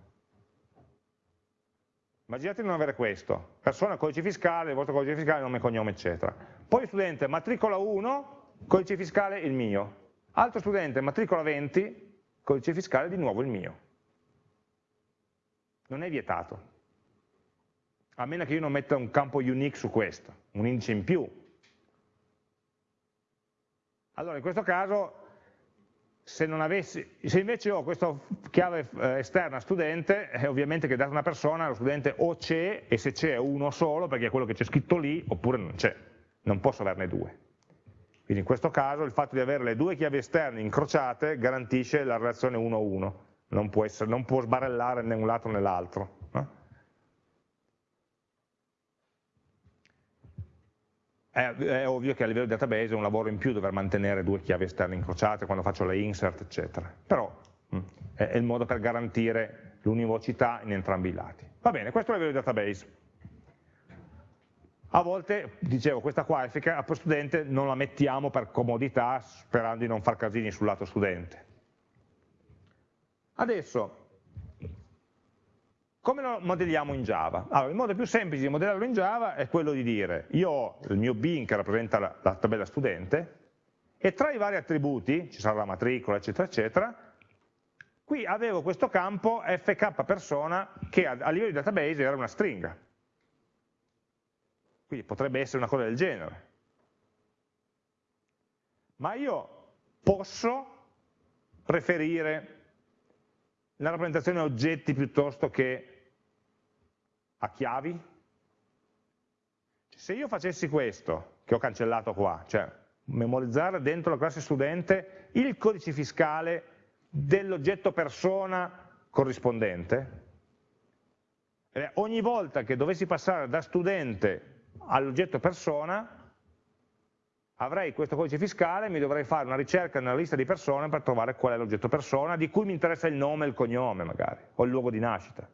Immaginate di non avere questo, persona, codice fiscale, il vostro codice fiscale, nome, cognome, eccetera. Poi studente, matricola 1, codice fiscale il mio. Altro studente, matricola 20, codice fiscale di nuovo il mio. Non è vietato. A meno che io non metta un campo unique su questo, un indice in più. Allora in questo caso se, avessi, se, invece ho questa chiave eh, esterna studente, eh, ovviamente che data una persona, lo studente o c'è, e se c'è uno solo, perché è quello che c'è scritto lì, oppure non c'è, non posso averne due. Quindi in questo caso il fatto di avere le due chiavi esterne incrociate garantisce la relazione 1-1, non, non, può sbarellare né un lato né l'altro. È, è, ovvio che a livello di database è un lavoro in più dover mantenere due chiavi esterne incrociate quando faccio le insert, eccetera. Però mm, è, è il modo per garantire l'univocità in entrambi i lati. Va bene, questo è a livello di database. A volte, dicevo, questa qualifica per studente non la mettiamo per comodità sperando di non far casini sul lato studente. Adesso, come lo modelliamo in Java? Allora, il modo più semplice di modellarlo in Java è quello di dire io ho il mio bin che rappresenta la, la tabella studente e tra i vari attributi, ci sarà la matricola, eccetera, eccetera, qui avevo questo campo fk persona che a, livello di database era una stringa. Quindi potrebbe essere una cosa del genere. Ma io posso preferire la rappresentazione oggetti piuttosto che a chiavi? Se io facessi questo, che ho cancellato qua, cioè memorizzare dentro la classe studente il codice fiscale dell'oggetto persona corrispondente, eh, ogni volta che dovessi passare da studente all'oggetto persona avrei questo codice fiscale, mi dovrei fare una ricerca nella lista di persone per trovare qual è l'oggetto persona, di cui mi interessa il nome e il cognome magari, o il luogo di nascita.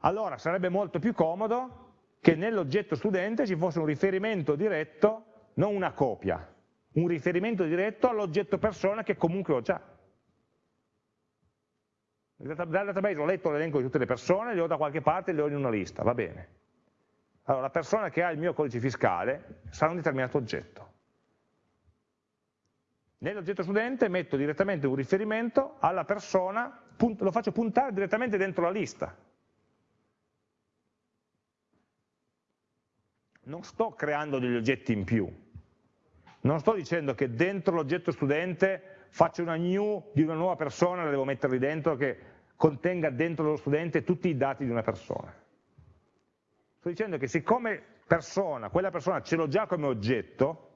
allora sarebbe molto più comodo che nell'oggetto studente ci fosse un riferimento diretto, non una copia, un riferimento diretto all'oggetto persona che comunque ho già. Dal database ho letto l'elenco di tutte le persone, le ho da qualche parte e le ho in una lista, va bene. Allora la persona che ha il mio codice fiscale sarà un determinato oggetto. Nell'oggetto studente metto direttamente un riferimento alla persona, lo faccio puntare direttamente dentro la lista, non sto creando degli oggetti in più, non sto dicendo che dentro l'oggetto studente faccio una new di una nuova persona, la devo metterli dentro che contenga dentro lo studente tutti i dati di una persona. Sto dicendo che siccome persona, quella persona ce l'ho già come oggetto,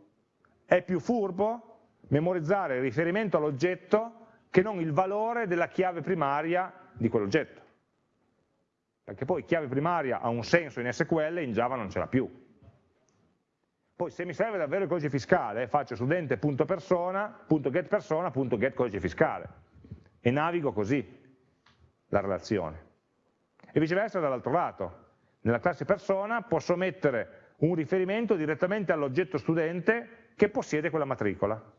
è più furbo memorizzare il riferimento all'oggetto che non il valore della chiave primaria di quell'oggetto. Perché poi chiave primaria ha un senso in SQL, in Java non ce l'ha più. Poi se mi serve davvero il codice fiscale, faccio studente.persona.getPersona.getCodice fiscale e navigo così la relazione. E viceversa dall'altro lato, nella classe persona posso mettere un riferimento direttamente all'oggetto studente che possiede quella matricola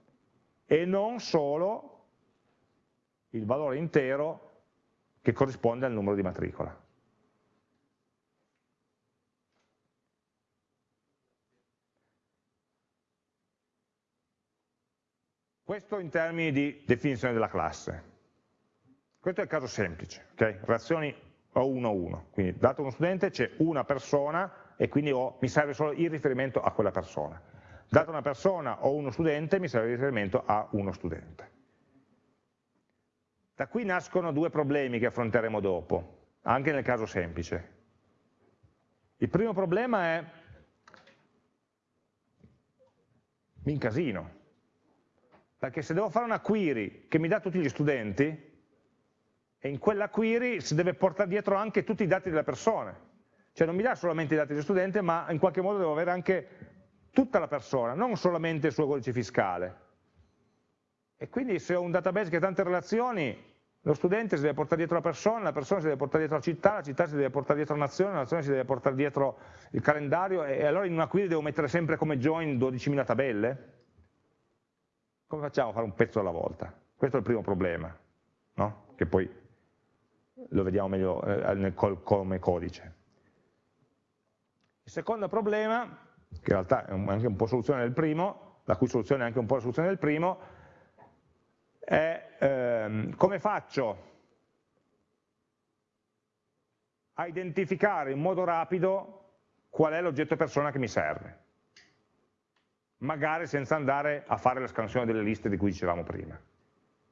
e non solo il valore intero che corrisponde al numero di matricola. Questo in termini di definizione della classe. Questo è il caso semplice, okay? relazioni o 1 a 1, quindi dato uno studente c'è una persona e quindi ho, mi serve solo il riferimento a quella persona. Dato una persona o uno studente mi serve il riferimento a uno studente. Da qui nascono due problemi che affronteremo dopo, anche nel caso semplice. Il primo problema è mi incasino, perché se devo fare una query che mi dà tutti gli studenti, e in quella query si deve portare dietro anche tutti i dati delle persone. Cioè non mi dà solamente i dati dello studente, ma in qualche modo devo avere anche tutta la persona, non solamente il suo codice fiscale. E quindi se ho un database che ha tante relazioni, lo studente si deve portare dietro la persona, la persona si deve portare dietro la città, la città si deve portare dietro la nazione, la nazione si deve portare dietro il calendario e allora in una query devo mettere sempre come join 12.000 tabelle? come facciamo a fare un pezzo alla volta? Questo è il primo problema, no? che poi lo vediamo meglio eh, nel, come codice. Il secondo problema, che in realtà è anche un po' soluzione del primo, la cui soluzione è anche un po' la soluzione del primo, è ehm, come faccio a identificare in modo rapido qual è l'oggetto persona che mi serve. magari senza andare a fare la scansione delle liste di cui dicevamo prima.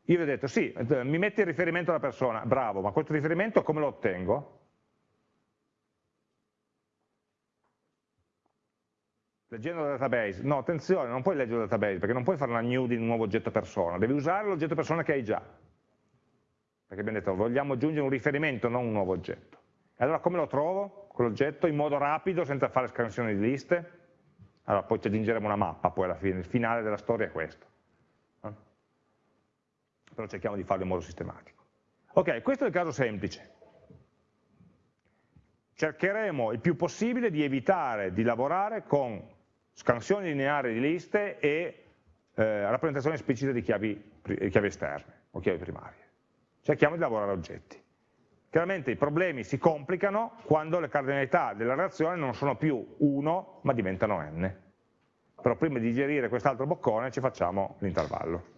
Io vi ho detto, sì, mi metti il riferimento alla persona, bravo, ma questo riferimento come lo ottengo? Leggendo il database, no, attenzione, non puoi leggere il database, perché non puoi fare una new di un nuovo oggetto persona, devi usare l'oggetto persona che hai già. Perché abbiamo detto, vogliamo aggiungere un riferimento, non un nuovo oggetto. E allora come lo trovo, quell'oggetto, in modo rapido, senza fare scansioni di liste? Allora poi ci aggiungeremo una mappa, poi alla fine, il finale della storia è questo. Eh? Però cerchiamo di farlo in modo sistematico. Ok, questo è il caso semplice. Cercheremo il più possibile di evitare di lavorare con scansioni lineari di liste e eh, rappresentazioni esplicite di chiavi, chiavi esterne o chiavi primarie. Cerchiamo di lavorare oggetti. Chiaramente i problemi si complicano quando le cardinalità della reazione non sono più 1 ma diventano n. Però prima di digerire quest'altro boccone ci facciamo l'intervallo.